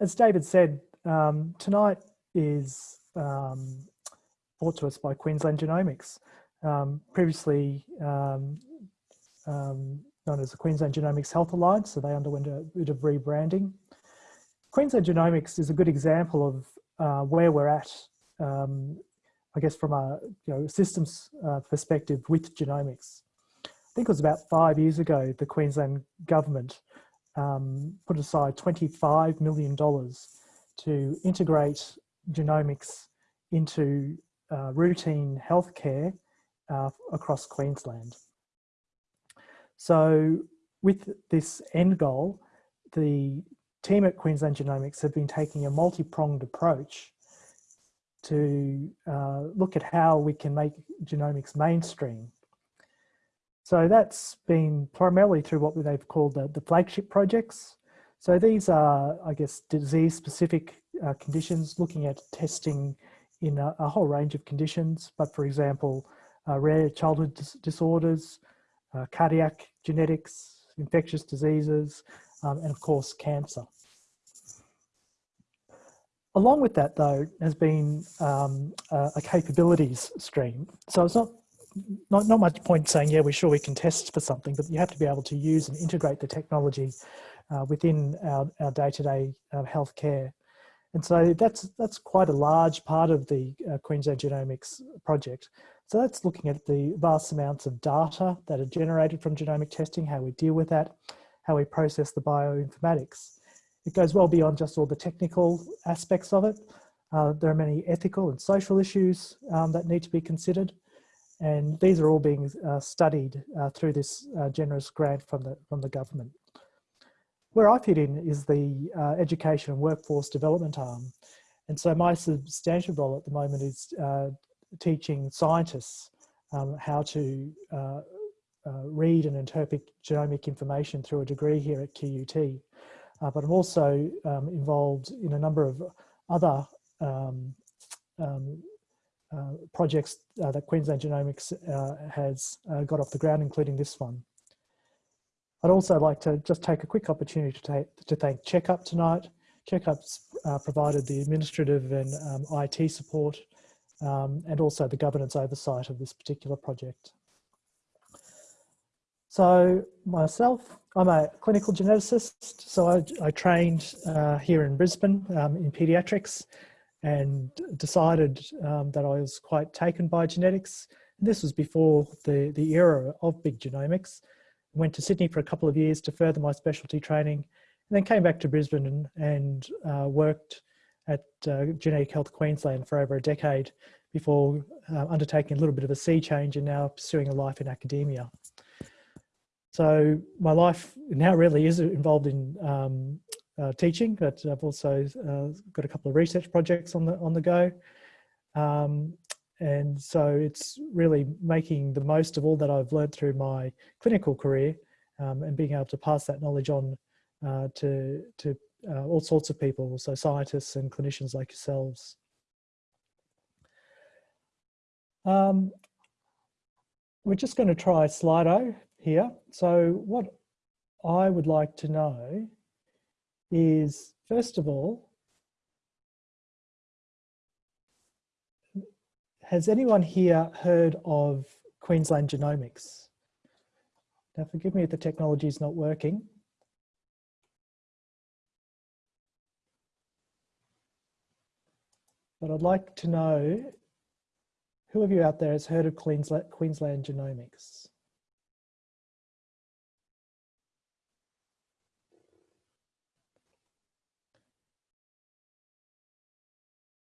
as David said, um, tonight is um, brought to us by Queensland Genomics. Um, previously um, um, known as the Queensland Genomics Health Alliance, so they underwent a bit of rebranding. Queensland Genomics is a good example of uh, where we're at, um, I guess from a you know, systems uh, perspective with genomics. I think it was about five years ago, the Queensland government um, put aside $25 million to integrate genomics into uh, routine healthcare uh, across Queensland. So with this end goal, the team at Queensland Genomics have been taking a multi-pronged approach to uh, look at how we can make genomics mainstream. So that's been primarily through what they've called the, the flagship projects. So these are, I guess, disease-specific uh, conditions, looking at testing in a, a, whole range of conditions. But for example, uh, rare childhood dis disorders, uh, cardiac genetics, infectious diseases, um, and of course, cancer. Along with that, though, has been um, a, a, capabilities stream. So it's not, not, not much point saying, yeah, we're sure we can test for something, but you have to be able to use and integrate the technology uh, within our, day-to-day -day, uh, healthcare. And so that's, that's quite a large part of the uh, Queensland Genomics project. So that's looking at the vast amounts of data that are generated from genomic testing, how we deal with that, how we process the bioinformatics. It goes well beyond just all the technical aspects of it. Uh, there are many ethical and social issues um, that need to be considered. And these are all being uh, studied uh, through this uh, generous grant from the, from the government. Where I fit in is the uh, education and workforce development arm. And so my substantial role at the moment is uh, teaching scientists um, how to read and interpret genomic information through a degree here at QUT. Uh, but I'm also um, involved in a number of other um, um projects uh, that Queensland Genomics uh, has got off the ground, including this one. I'd also like to just take a quick opportunity to, to thank Checkup tonight. Checkup's provided the administrative and um, IT support um, and also the governance oversight of this particular project. So myself, I'm a clinical geneticist. So I, I trained uh, here in Brisbane um, in pediatrics and decided um, that I was quite taken by genetics. And this was before the, the era of big genomics. Went to Sydney for a couple of years to further my specialty training and then came back to Brisbane and, and uh, worked at uh, Genetic Health Queensland for over a decade before uh, undertaking a little bit of a sea change and now pursuing a life in academia. So my life now really is involved in um, uh, teaching, but I've also uh, got a couple of research projects on the on the go. Um, and so it's really making the most of all that I've learned through my clinical career um, and being able to pass that knowledge on uh, to, to uh, all sorts of people, so scientists and clinicians like yourselves. Um, we're just going to try Slido here. So what I would like to know is, first of all, has anyone here heard of Queensland Genomics? Now forgive me if the technology is not working. But I'd like to know who of you out there has heard of Queensland, Queensland Genomics?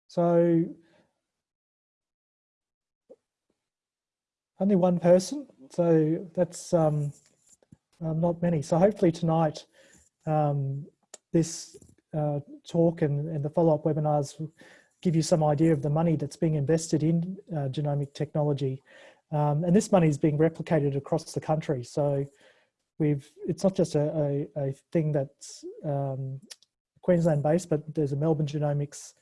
So only one person, so that's um, uh, not many. So hopefully tonight, um, this uh, talk and, and the follow-up webinars give you some idea of the money that's being invested in uh, genomic technology. Um, and this money is being replicated across the country. So we've, it's not just a, a, a thing that's um, Queensland based, but there's a Melbourne genomics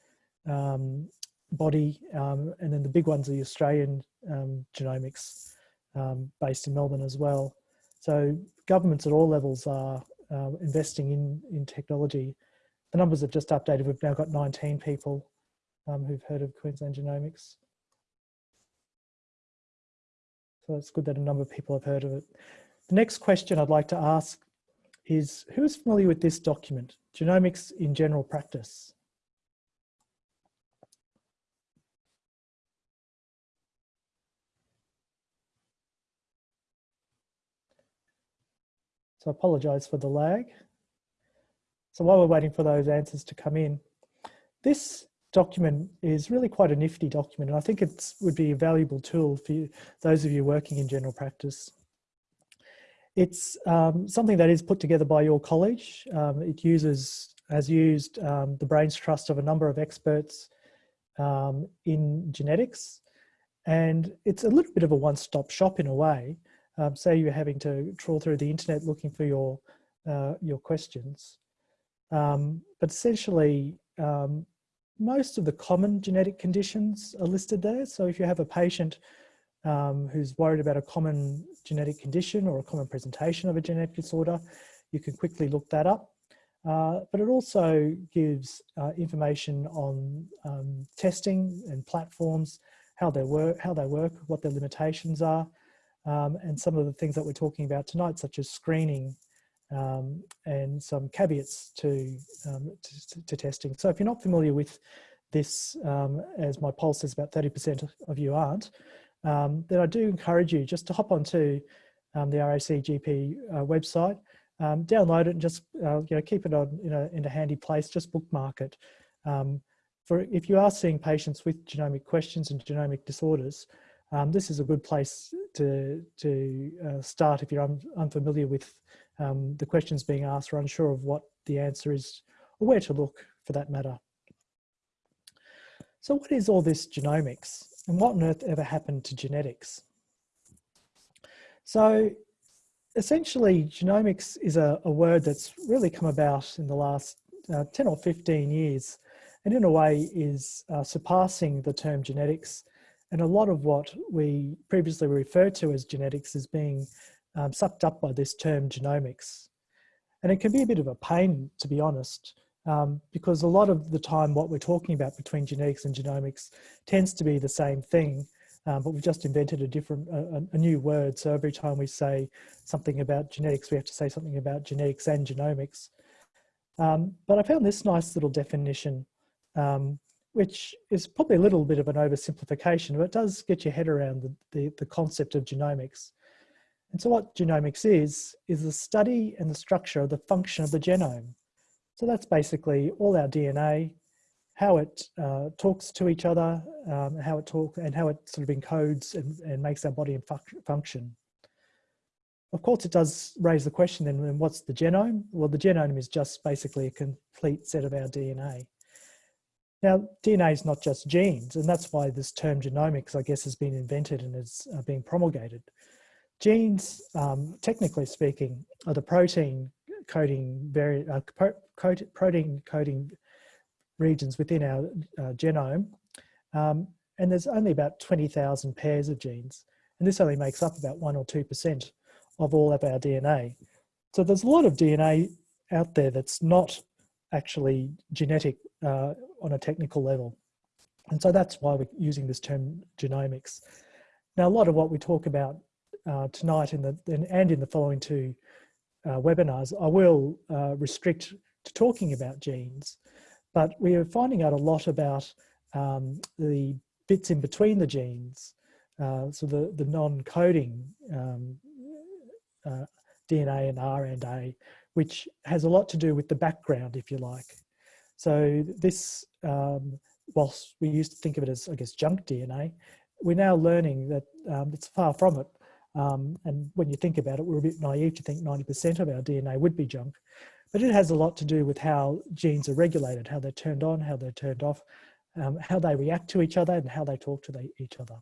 um, body. Um, and then the big ones are the Australian um, genomics um, based in Melbourne as well. So governments at all levels are uh, investing in, in technology the numbers have just updated. We've now got 19 people who've heard of Queensland Genomics. So it's good that a number of people have heard of it. The next question I'd like to ask is, who is familiar with this document, Genomics in General Practice? So I apologise for the lag. So while we're waiting for those answers to come in, this document is really quite a nifty document and I think it would be a valuable tool for you, those of you working in general practice. It's um, something that is put together by your college. Um, it uses, has used um, the brains trust of a number of experts um, in genetics and it's a little bit of a one-stop shop in a way. Um, say you're having to trawl through the internet looking for your, uh, your questions. Um, but essentially, um, most of the common genetic conditions are listed there. So if you have a patient um, who's worried about a common genetic condition or a common presentation of a genetic disorder, you can quickly look that up. Uh, but it also gives uh, information on um, testing and platforms, how they work, how they work, what their limitations are, um, and some of the things that we're talking about tonight, such as screening um, and some caveats to, um, to, to, testing. So if you're not familiar with this, um, as my poll says about 30% of you aren't, um, then I do encourage you just to hop onto um, the RACGP uh, website, download it and just uh, you know keep it on in a, in a handy place, just bookmark it. for if you are seeing patients with genomic questions and genomic disorders, um, this is a good place to, to uh, start if you're un unfamiliar with um, the questions being asked or unsure of what the answer is or where to look for that matter. So what is all this genomics and what on earth ever happened to genetics? So essentially genomics is a, a word that's really come about in the last uh, 10 or 15 years and in a way is uh, surpassing the term genetics and a lot of what we previously referred to as genetics is being um, sucked up by this term genomics. And it can be a bit of a pain, to be honest, um, because a lot of the time what we're talking about between genetics and genomics tends to be the same thing, um, but we've just invented a different, a, a, new word. So every time we say something about genetics, we have to say something about genetics and genomics. Um, but I found this nice little definition um, which is probably a little bit of an oversimplification, but it does get your head around the, the, the, concept of genomics. And so what genomics is, is the study and the structure of the function of the genome. So that's basically all our DNA, how it uh, talks to each other, um, how it talks and how it sort of encodes and, and makes our body function. Of course, it does raise the question then, what's the genome? Well, the genome is just basically a complete set of our DNA. Now, DNA is not just genes, and that's why this term genomics, I guess, has been invented and is uh, being promulgated. Genes, um, technically speaking, are the protein coding uh, protein coding regions within our uh, genome, um, and there's only about 20,000 pairs of genes, and this only makes up about one or two percent of all of our DNA. So there's a lot of DNA out there that's not actually genetic uh, on a technical level. And so that's why we're using this term genomics. Now, a lot of what we talk about uh, tonight in the, and in the following two uh, webinars, I will uh, restrict to talking about genes, but we are finding out a lot about um, the bits in between the genes, uh, so the, the non-coding um, uh, DNA and RNA, which has a lot to do with the background, if you like. So this, um, whilst we used to think of it as, I guess, junk DNA, we're now learning that um, it's far from it. Um, and when you think about it, we're a bit naive to think 90% of our DNA would be junk. But it has a lot to do with how genes are regulated, how they're turned on, how they're turned off, um, how they react to each other and how they talk to the, each other.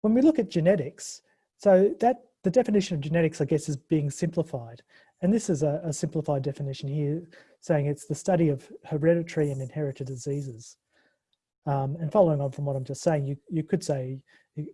When we look at genetics, so that the definition of genetics, I guess, is being simplified. And this is a, a, simplified definition here, saying it's the study of hereditary and inherited diseases. Um, and following on from what I'm just saying, you, you could say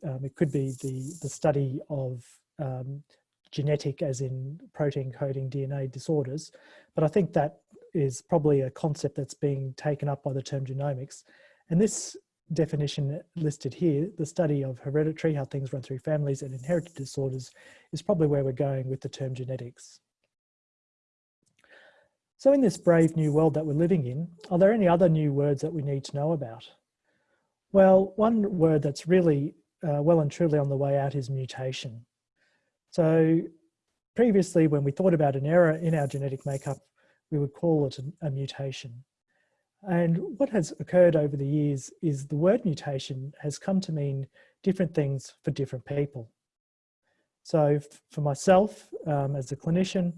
um, it could be the, the study of um, genetic as in protein coding DNA disorders. But I think that is probably a concept that's being taken up by the term genomics. And this definition listed here, the study of hereditary, how things run through families and inherited disorders is probably where we're going with the term genetics. So in this brave new world that we're living in, are there any other new words that we need to know about? Well, one word that's really uh, well and truly on the way out is mutation. So previously when we thought about an error in our genetic makeup, we would call it a, a mutation. And what has occurred over the years is the word mutation has come to mean different things for different people. So for myself, um, as a clinician,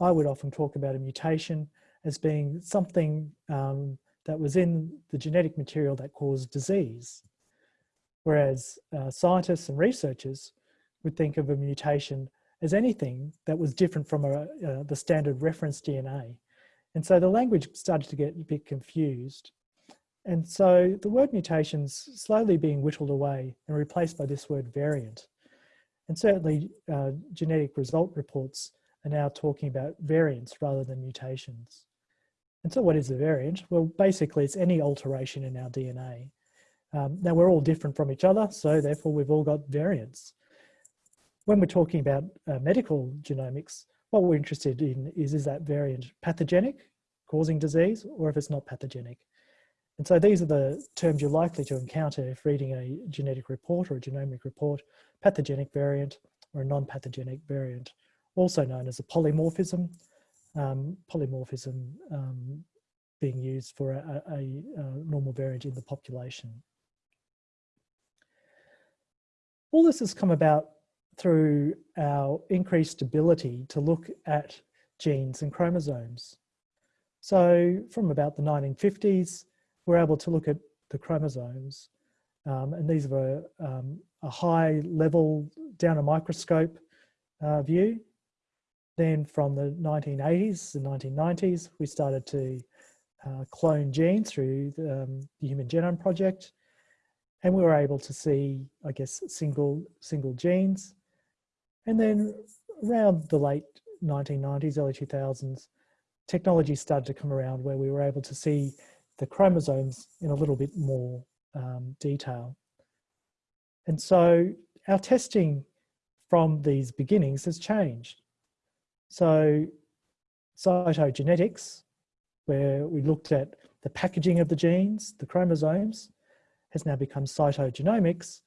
I would often talk about a mutation as being something um, that was in the genetic material that caused disease. Whereas uh, scientists and researchers would think of a mutation as anything that was different from a, uh, the standard reference DNA. And so the language started to get a bit confused. And so the word mutations slowly being whittled away and replaced by this word variant. And certainly uh, genetic result reports are now talking about variants rather than mutations. And so what is a variant? Well, basically it's any alteration in our DNA. Um, now we're all different from each other, so therefore we've all got variants. When we're talking about uh, medical genomics, what we're interested in is, is that variant pathogenic, causing disease, or if it's not pathogenic. And so these are the terms you're likely to encounter if reading a genetic report or a genomic report, pathogenic variant or a non-pathogenic variant, also known as a polymorphism, um, polymorphism um, being used for a, a, a normal variant in the population. All this has come about through our increased ability to look at genes and chromosomes. So from about the 1950s, we're able to look at the chromosomes um, and these were um, a high level down a microscope uh, view. Then from the 1980s, the 1990s, we started to uh, clone genes through the, um, the Human Genome Project. And we were able to see, I guess, single, single genes. And then around the late 1990s, early 2000s, technology started to come around where we were able to see the chromosomes in a little bit more um, detail. And so our testing from these beginnings has changed. So cytogenetics, where we looked at the packaging of the genes, the chromosomes, has now become cytogenomics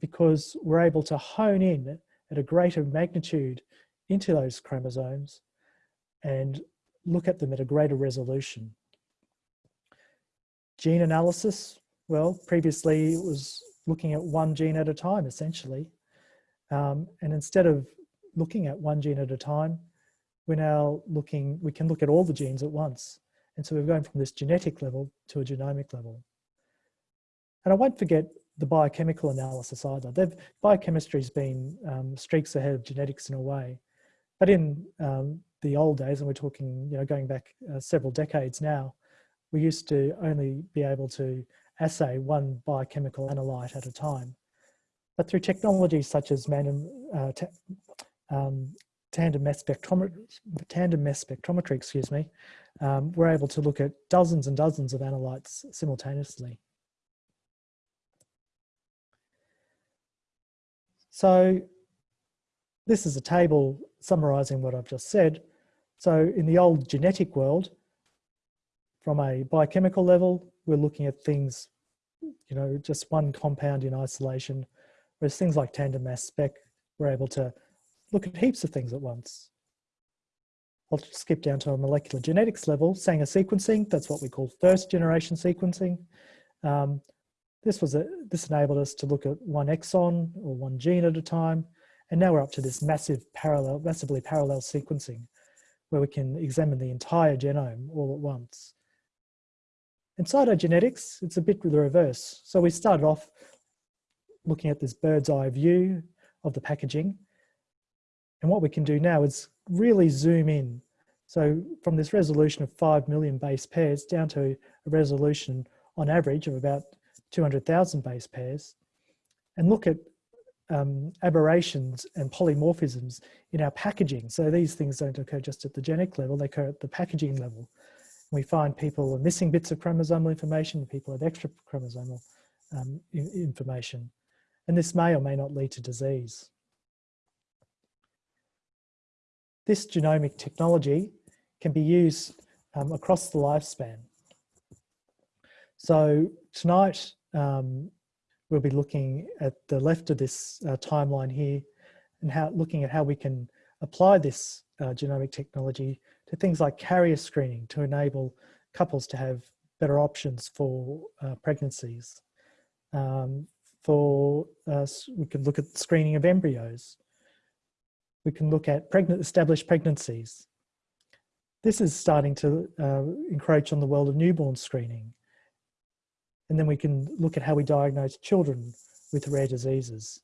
because we're able to hone in at a greater magnitude into those chromosomes and look at them at a greater resolution. Gene analysis, well, previously it was looking at one gene at a time, essentially. Um, and instead of looking at one gene at a time, we're now looking, we can look at all the genes at once. And so we're going from this genetic level to a genomic level. And I won't forget the biochemical analysis either. They've, biochemistry's been um, streaks ahead of genetics in a way. But in um, the old days, and we're talking, you know, going back uh, several decades now, we used to only be able to assay one biochemical analyte at a time. But through technologies such as uh, um, tandem mass spectrometry, tandem mass spectrometry, excuse me, um, we're able to look at dozens and dozens of analytes simultaneously. So this is a table summarizing what I've just said. So in the old genetic world, from a biochemical level, we're looking at things, you know, just one compound in isolation, whereas things like tandem mass spec, we're able to look at heaps of things at once. I'll skip down to a molecular genetics level, Sanger sequencing, that's what we call first generation sequencing. Um, this was a, this enabled us to look at one exon or one gene at a time, and now we're up to this massive parallel, massively parallel sequencing, where we can examine the entire genome all at once. In cytogenetics, it's a bit the reverse. So we started off looking at this bird's eye view of the packaging. And what we can do now is really zoom in. So from this resolution of 5 million base pairs down to a resolution on average of about 200,000 base pairs and look at um, aberrations and polymorphisms in our packaging. So these things don't occur just at the genetic level, they occur at the packaging level. We find people are missing bits of chromosomal information, people have extra chromosomal um, information, and this may or may not lead to disease. This genomic technology can be used um, across the lifespan. So tonight, um, we'll be looking at the left of this uh, timeline here and how looking at how we can apply this uh, genomic technology to things like carrier screening to enable couples to have better options for uh, pregnancies. Um, for us, we can look at screening of embryos. We can look at pregnant, established pregnancies. This is starting to uh, encroach on the world of newborn screening. And then we can look at how we diagnose children with rare diseases.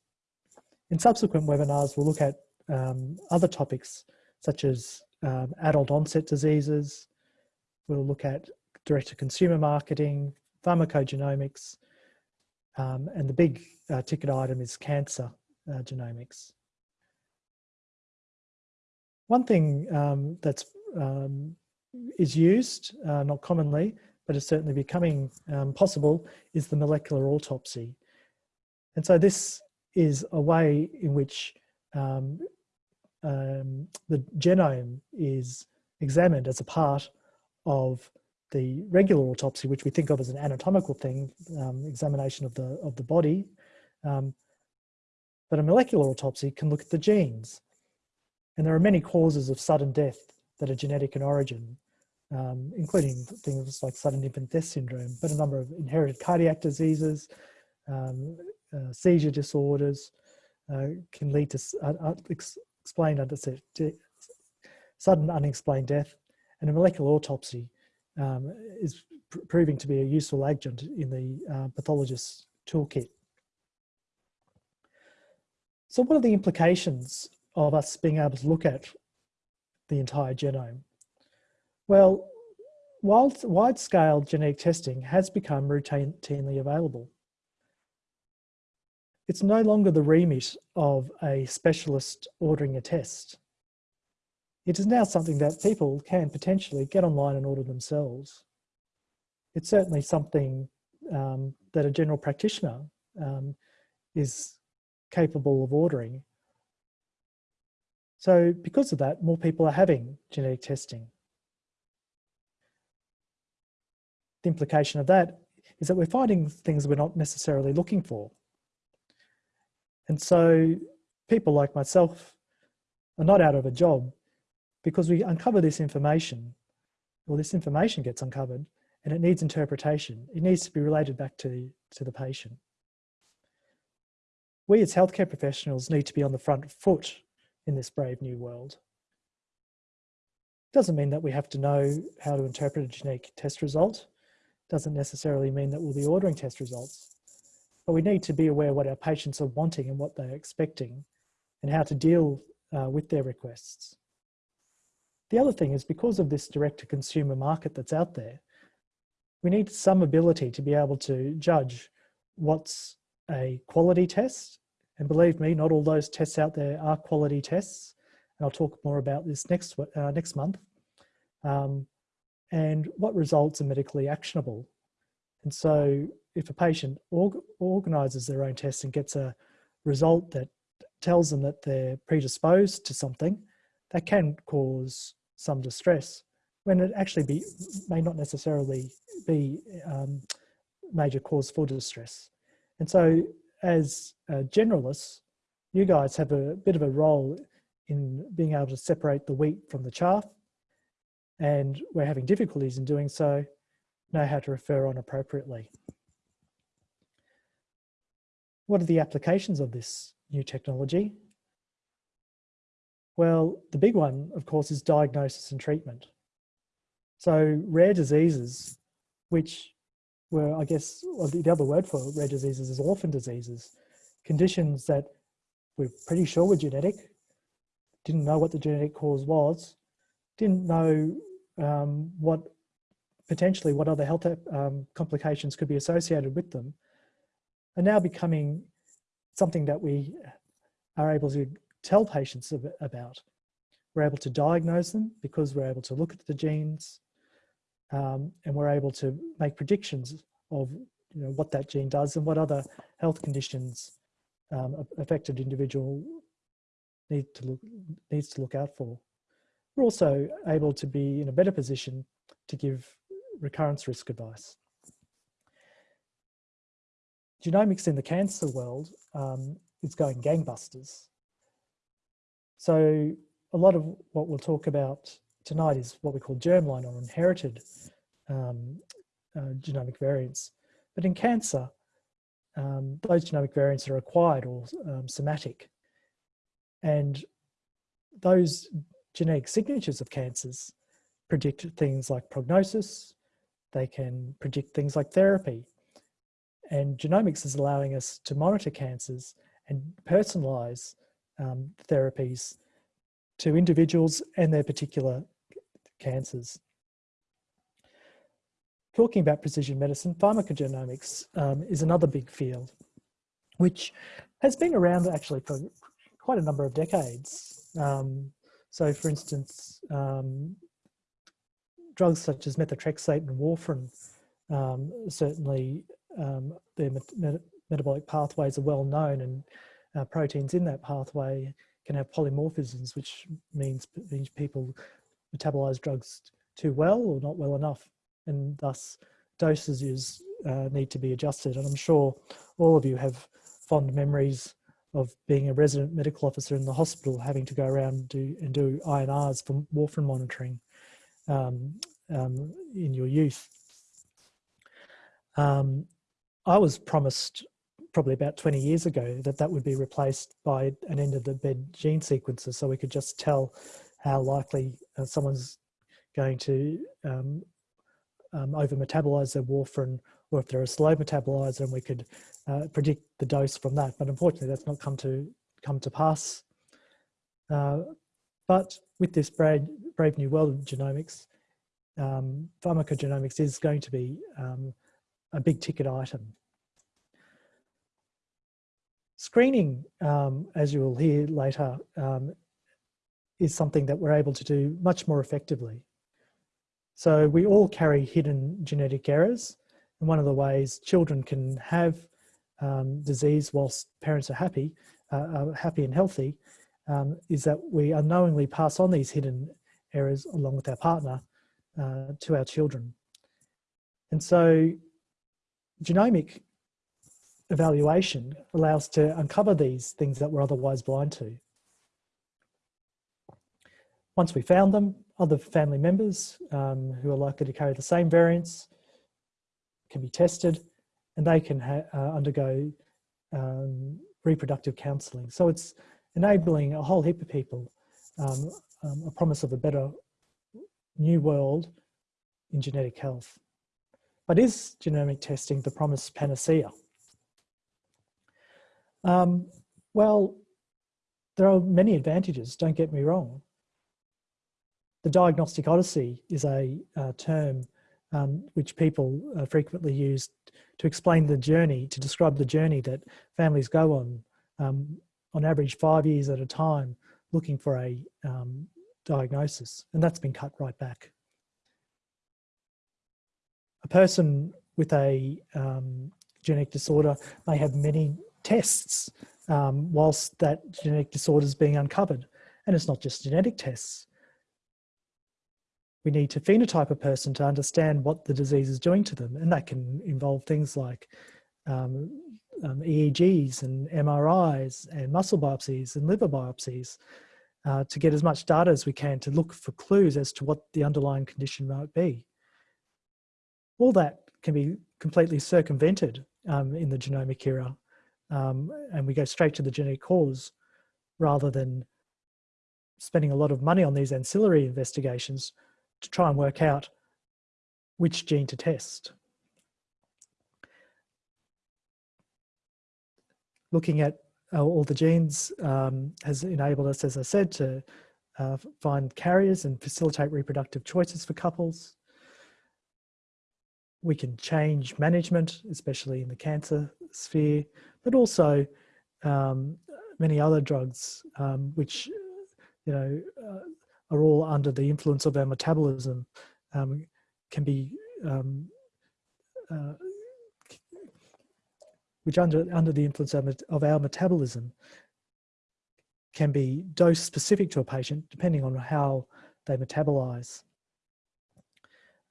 In subsequent webinars, we'll look at um, other topics such as um, adult onset diseases. We'll look at direct-to-consumer marketing, pharmacogenomics, um, and the big uh, ticket item is cancer uh, genomics. One thing um, that's um, is used, uh, not commonly, but is certainly becoming um, possible, is the molecular autopsy. And so this is a way in which um, um, the genome is examined as a part of the regular autopsy, which we think of as an anatomical thing, um, examination of the, of the body. Um, but a molecular autopsy can look at the genes. And there are many causes of sudden death that are genetic in origin, um, including things like sudden infant death syndrome, but a number of inherited cardiac diseases, um, uh, seizure disorders, uh, can lead to uh, uh explained sudden unexplained death, and a molecular autopsy um, is pr proving to be a useful agent in the uh, pathologist's toolkit. So what are the implications of us being able to look at the entire genome? Well, wide-scale genetic testing has become routinely available. It's no longer the remit of a specialist ordering a test. It is now something that people can potentially get online and order themselves. It's certainly something um, that a general practitioner um, is capable of ordering. So because of that, more people are having genetic testing. The implication of that is that we're finding things we're not necessarily looking for. And so people like myself are not out of a job because we uncover this information, or this information gets uncovered, and it needs interpretation. It needs to be related back to, to the patient. We as healthcare professionals need to be on the front foot in this brave new world. Doesn't mean that we have to know how to interpret a genetic test result. Doesn't necessarily mean that we'll be ordering test results but we need to be aware what our patients are wanting and what they're expecting and how to deal uh, with their requests. The other thing is because of this direct to consumer market that's out there, we need some ability to be able to judge what's a quality test. And believe me, not all those tests out there are quality tests. And I'll talk more about this next, uh, next month. Um, and what results are medically actionable. And so if a patient org organises their own test and gets a result that tells them that they're predisposed to something, that can cause some distress when it actually be, may not necessarily be um, major cause for distress. And so as generalists, you guys have a bit of a role in being able to separate the wheat from the chaff and we're having difficulties in doing so, know how to refer on appropriately. What are the applications of this new technology? Well, the big one, of course, is diagnosis and treatment. So rare diseases, which were, I guess, the other word for rare diseases is orphan diseases, conditions that we're pretty sure were genetic, didn't know what the genetic cause was, didn't know um, what potentially what other health um, complications could be associated with them, are now becoming something that we are able to tell patients about. We're able to diagnose them because we're able to look at the genes. um, and we're able to make predictions of you know, what that gene does and what other health conditions um, affected individual need to look, needs to look out for. We're also able to be in a better position to give recurrence risk advice. Genomics in the cancer world um, is going gangbusters. So a lot of what we'll talk about tonight is what we call germline or inherited um, uh, genomic variants. But in cancer, um, those genomic variants are acquired or um, somatic. And those genetic signatures of cancers predict things like prognosis, they can predict things like therapy. And genomics is allowing us to monitor cancers and personalize um, therapies to individuals and their particular cancers. Talking about precision medicine, pharmacogenomics um, is another big field, which has been around actually for quite a number of decades. Um, so for instance, um, drugs such as methotrexate and warfarin, um, certainly um, their met metabolic pathways are well known and uh, proteins in that pathway can have polymorphisms, which means, means people metabolize drugs too well or not well enough, and thus dosages uh, need to be adjusted. And I'm sure all of you have fond memories of being a resident medical officer in the hospital, having to go around and do, and do INRs for warfarin monitoring um, um, in your youth. Um, I was promised probably about 20 years ago that that would be replaced by an end of the bed gene sequencer so we could just tell how likely uh, someone's going to um, um, over metabolize their warfarin or if they're a slow metabolizer and we could uh, predict the dose from that but unfortunately that's not come to come to pass uh, but with this brave, brave new world of genomics um, pharmacogenomics is going to be um, a big ticket item Screening, um, as you will hear later, um, is something that we're able to do much more effectively. So we all carry hidden genetic errors. And one of the ways children can have um, disease whilst parents are happy, uh, are happy and healthy, um, is that we unknowingly pass on these hidden errors along with our partner uh, to our children. And so genomic evaluation allows to uncover these things that we're otherwise blind to. Once we found them, other family members um, who are likely to carry the same variants can be tested and they can uh, undergo um, reproductive counselling. So it's enabling a whole heap of people um, um, a promise of a better new world in genetic health. But is genomic testing the promised panacea? Um, well, there are many advantages, don't get me wrong. The diagnostic odyssey is a uh, term um, which people uh, frequently use to explain the journey, to describe the journey that families go on, um, on average five years at a time, looking for a um, diagnosis, and that's been cut right back. A person with a um, genetic disorder may have many tests um, whilst that genetic disorder is being uncovered. And it's not just genetic tests. We need to phenotype a person to understand what the disease is doing to them. And that can involve things like um, um, EEGs and MRIs and muscle biopsies and liver biopsies uh, to get as much data as we can to look for clues as to what the underlying condition might be. All that can be completely circumvented um, in the genomic era um, and we go straight to the genetic cause rather than spending a lot of money on these ancillary investigations to try and work out which gene to test. Looking at uh, all the genes um, has enabled us, as I said, to uh, find carriers and facilitate reproductive choices for couples. We can change management, especially in the cancer sphere, but also um, many other drugs, um, which, you know, uh, are all under the influence of our metabolism, um, can be um, uh, which under under the influence of, of our metabolism can be dose specific to a patient depending on how they metabolize.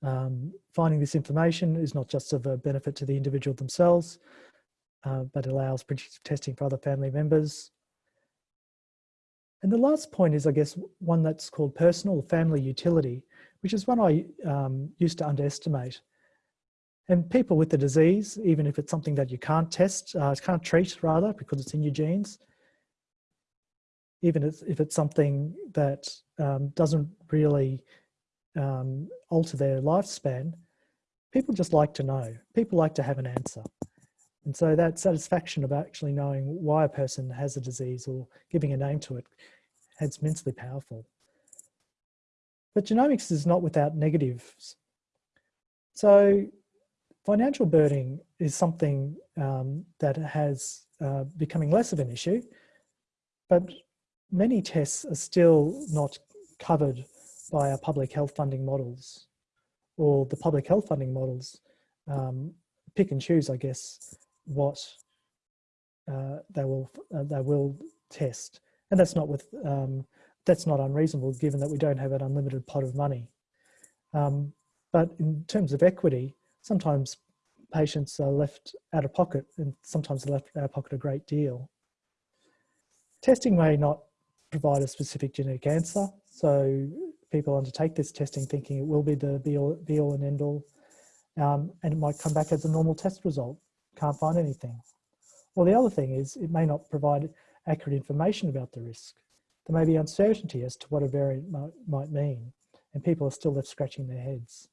Um, finding this information is not just of a benefit to the individual themselves, uh, but allows predictive testing for other family members. And the last point is, I guess, one that's called personal family utility, which is one I um, used to underestimate. And people with the disease, even if it's something that you can't test, uh, can't treat rather, because it's in your genes, even if it's something that um, doesn't really um, alter their lifespan, people just like to know. People like to have an answer. And so that satisfaction of actually knowing why a person has a disease or giving a name to it, it is immensely powerful. But genomics is not without negatives. So financial burdening is something um, that has uh, becoming less of an issue, but many tests are still not covered by our public health funding models or the public health funding models um, pick and choose, I guess, what uh, they will uh, they will test, and that's not with um, that's not unreasonable given that we don't have an unlimited pot of money. Um, but in terms of equity, sometimes patients are left out of pocket, and sometimes they're left out of pocket a great deal. Testing may not provide a specific genetic answer, so people undertake this testing thinking it will be the be all, be all and end all, um, and it might come back as a normal test result. Can't find anything. Or the other thing is it may not provide accurate information about the risk. There may be uncertainty as to what a variant might, mean, and people are still left scratching their heads.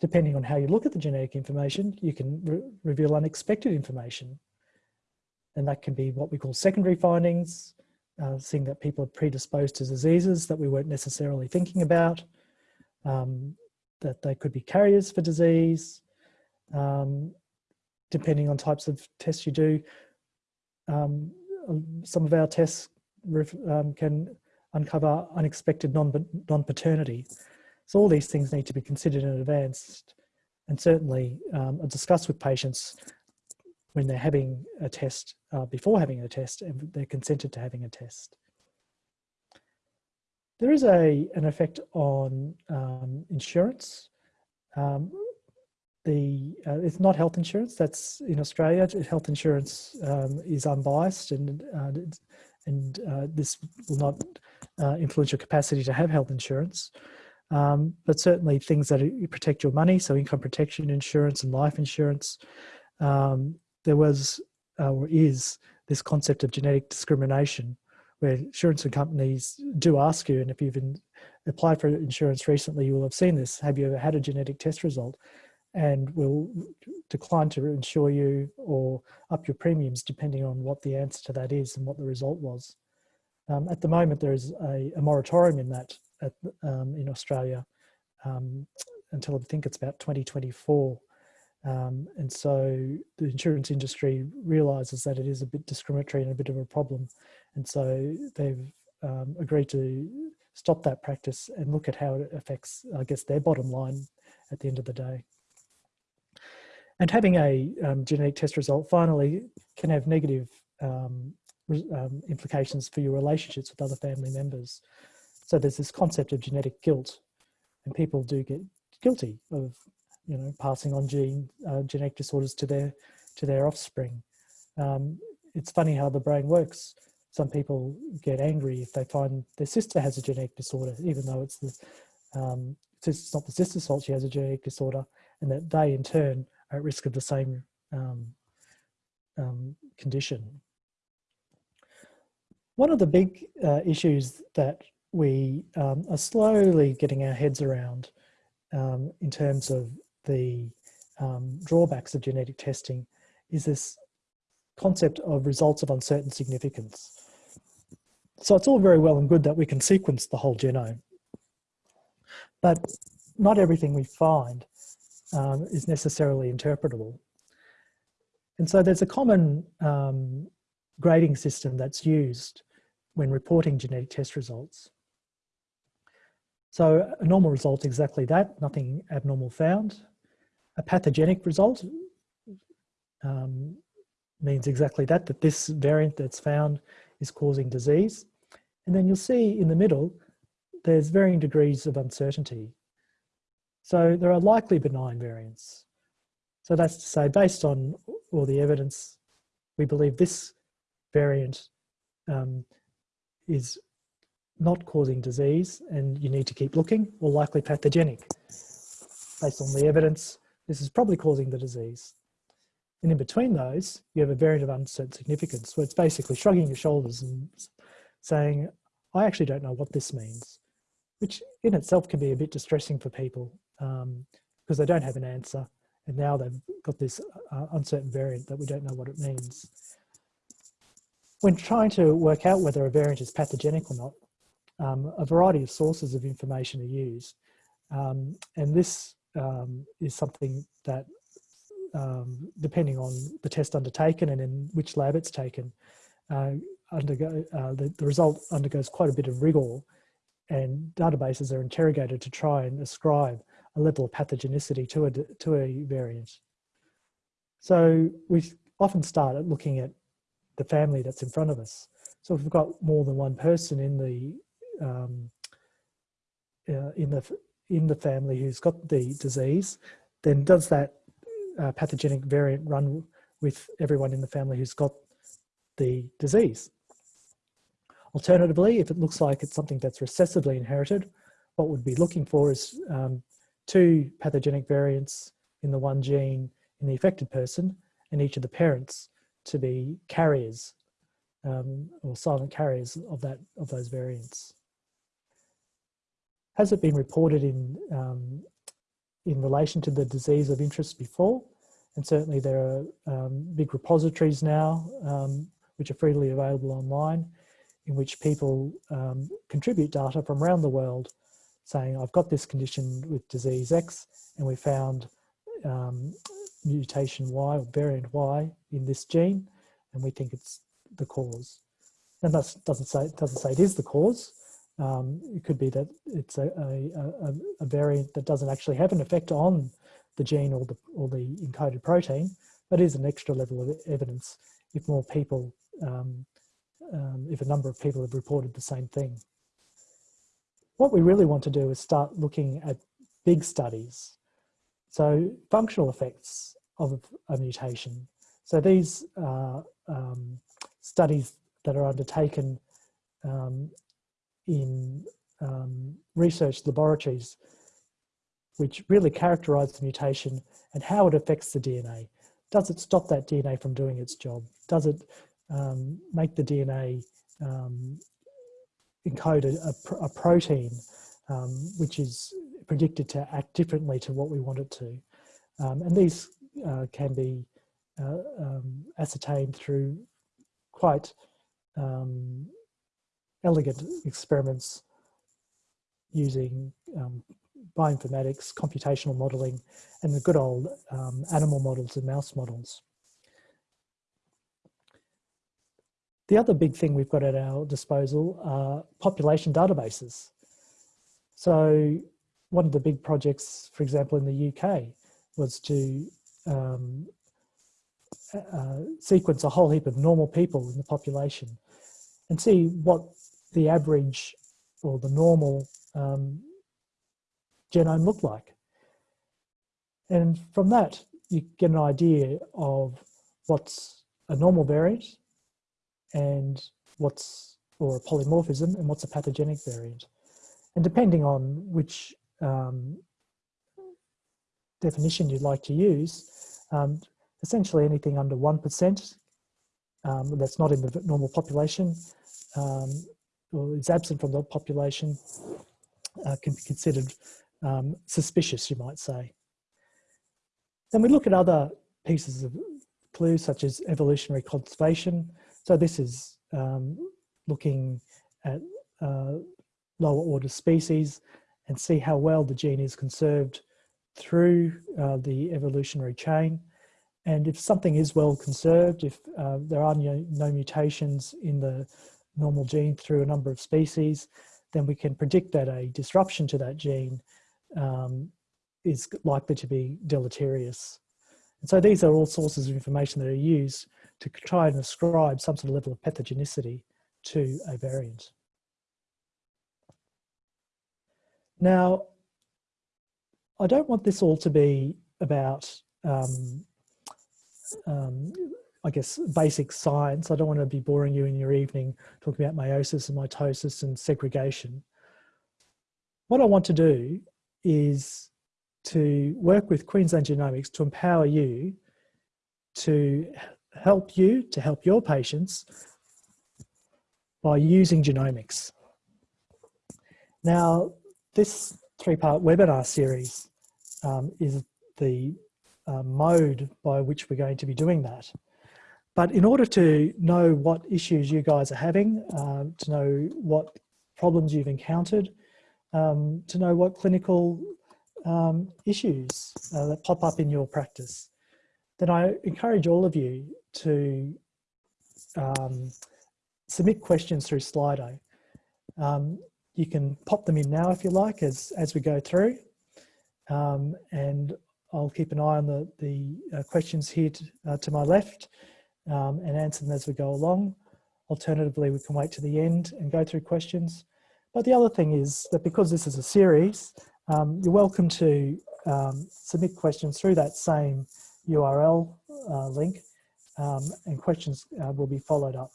Depending on how you look at the genetic information, you can re reveal unexpected information. And that can be what we call secondary findings, uh, seeing that people are predisposed to diseases that we weren't necessarily thinking about, um, that they could be carriers for disease, um, depending on types of tests you do. Um, some of our tests um, can uncover unexpected non-paternity. Non so all these things need to be considered in advance and certainly um, discussed with patients when they're having a test, uh, before having a test, and they're consented to having a test. There is a, an effect on um, insurance. Um, the uh, It's not health insurance, that's in Australia. Health insurance um, is unbiased and, uh, and uh, this will not uh, influence your capacity to have health insurance. Um, but certainly things that protect your money, so income protection insurance and life insurance, um, there was uh, or is this concept of genetic discrimination where insurance companies do ask you, and if you've applied for insurance recently, you will have seen this. Have you ever had a genetic test result? And will decline to insure you or up your premiums depending on what the answer to that is and what the result was. Um, at the moment, there is a, a moratorium in that at, um, in Australia um, until I think it's about 2024. Um, and so the insurance industry realizes that it is a bit discriminatory and a bit of a problem. And so they've um, agreed to stop that practice and look at how it affects, I guess, their bottom line at the end of the day. And having a um, genetic test result finally can have negative um, um, implications for your relationships with other family members. So there's this concept of genetic guilt and people do get guilty of you know, passing on gene uh, genetic disorders to their to their offspring. Um, it's funny how the brain works. Some people get angry if they find their sister has a genetic disorder, even though it's the um, it's not the sister's fault she has a genetic disorder, and that they in turn at risk of the same um, um condition. One of the big uh, issues that we um, are slowly getting our heads around um, in terms of the um, drawbacks of genetic testing is this concept of results of uncertain significance. So it's all very well and good that we can sequence the whole genome, but not everything we find um, is necessarily interpretable. And so there's a common um, grading system that's used when reporting genetic test results. So a normal result exactly that, nothing abnormal found. A pathogenic result um, means exactly that, that this variant that's found is causing disease. And then you'll see in the middle, there's varying degrees of uncertainty. So there are likely benign variants. So that's to say, based on all the evidence, we believe this variant um, is not causing disease and you need to keep looking, or likely pathogenic. Based on the evidence, this is probably causing the disease. And in between those, you have a variant of uncertain significance, where it's basically shrugging your shoulders and saying, I actually don't know what this means, which in itself can be a bit distressing for people because they don't have an answer. And now they've got this uh, uncertain variant that we don't know what it means. When trying to work out whether a variant is pathogenic or not, um, a variety of sources of information are used. Um, and this um, is something that um, depending on the test undertaken and in which lab it's taken, uh, undergo, uh, the, the result undergoes quite a bit of rigor and databases are interrogated to try and ascribe level of pathogenicity to a, to a variant. So we often start at looking at the family that's in front of us. So if we've got more than one person in the um, uh, in the in the family who's got the disease, then does that uh, pathogenic variant run with everyone in the family who's got the disease. Alternatively, if it looks like it's something that's recessively inherited, what we'd be looking for is um, two pathogenic variants in the one gene in the affected person and each of the parents to be carriers um, or silent carriers of that of those variants. Has it been reported in um, in relation to the disease of interest before. And certainly there are um, big repositories now, um, which are freely available online, in which people um, contribute data from around the world saying, I've got this condition with disease X, and we found um, mutation Y or variant Y in this gene, and we think it's the cause. And that doesn't say, doesn't say it is the cause, um, it could be that it's a, a, a, variant that doesn't actually have an effect on the gene or the, or the encoded protein, but is an extra level of evidence if more people, um, um, if a number of people have reported the same thing. What we really want to do is start looking at big studies. So functional effects of a mutation. So these are um, studies that are undertaken um, in um, research laboratories which really characterize the mutation and how it affects the DNA. Does it stop that DNA from doing its job? Does it um, make the DNA um, encode a, a protein um, which is predicted to act differently to what we want it to? Um, and these uh, can be uh, um, ascertained through quite um, elegant experiments using um, bioinformatics, computational modeling, and the good old um, animal models and mouse models. The other big thing we've got at our disposal are population databases. So one of the big projects, for example, in the UK was to um, uh, sequence a whole heap of normal people in the population and see what the average or the normal um, genome looked like. And from that, you get an idea of what's a normal variant and what's, or a polymorphism, and what's a pathogenic variant. And depending on which um, definition you'd like to use, um, essentially anything under 1% um, that's not in the normal population um, or is absent from the population uh, can be considered um, suspicious, you might say. Then we look at other pieces of clues such as evolutionary conservation. So this is um, looking at uh, lower order species and see how well the gene is conserved through uh, the evolutionary chain. And if something is well conserved, if uh, there are no, mutations in the normal gene through a number of species, then we can predict that a disruption to that gene um, is likely to be deleterious. And so these are all sources of information that are used to try and ascribe some sort of level of pathogenicity to a variant. Now, I don't want this all to be about, um, um, I guess, basic science. I don't want to be boring you in your evening talking about meiosis and mitosis and segregation. What I want to do is to work with Queensland Genomics to empower you to help you, to help your patients by using genomics. Now, this three-part webinar series um, is the uh, mode by which we're going to be doing that. But in order to know what issues you guys are having, uh, to know what problems you've encountered, um, to know what clinical um, issues uh, that pop up in your practice, then I encourage all of you to um, submit questions through Slido. Um, you can pop them in now if you like as, as we go through. Um, and I'll keep an eye on the, the uh, questions here to, uh, to my left um, and answer them as we go along. Alternatively, we can wait to the end and go through questions. But the other thing is that because this is a series, um, you're welcome to um, submit questions through that same URL uh, link um, and questions uh, will be followed up.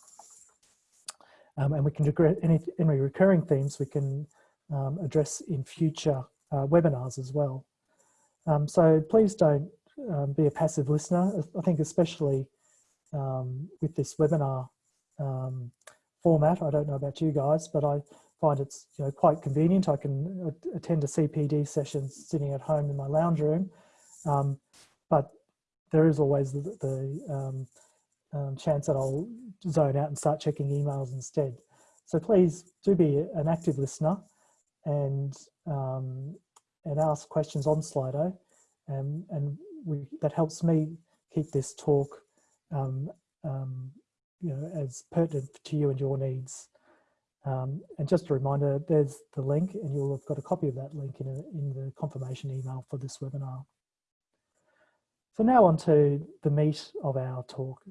Um, and we can do any, any recurring themes we can um, address in future uh, webinars as well. Um, so please don't um, be a passive listener. I think especially um, with this webinar format, I don't know about you guys, but I find it's you know, quite convenient. I can attend a CPD session sitting at home in my lounge room, but there is always the, the um, um, chance that I'll zone out and start checking emails instead. So please do be an active listener and um, and ask questions on Slido, and and we, that helps me keep this talk um, um, you know as pertinent to you and your needs. Um, and just a reminder, there's the link, and you'll have got a copy of that link in, a, in the confirmation email for this webinar. So now on to the meat of our talk,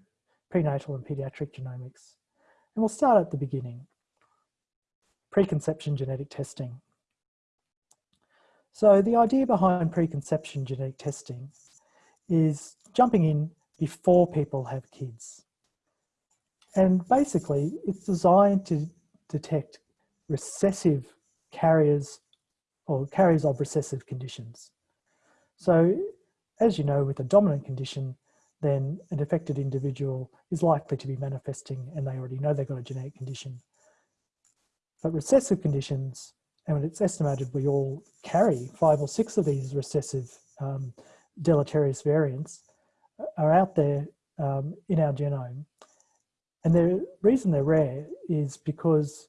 prenatal and pediatric genomics. And we'll start at the beginning, preconception genetic testing. So the idea behind preconception genetic testing is jumping in before people have kids. And basically it's designed to detect recessive carriers or carriers of recessive conditions. So as you know, with a dominant condition, then an affected individual is likely to be manifesting and they already know they've got a genetic condition. But recessive conditions, and it's estimated we all carry five or six of these recessive um, deleterious variants, are out there um, in our genome. And the reason they're rare is because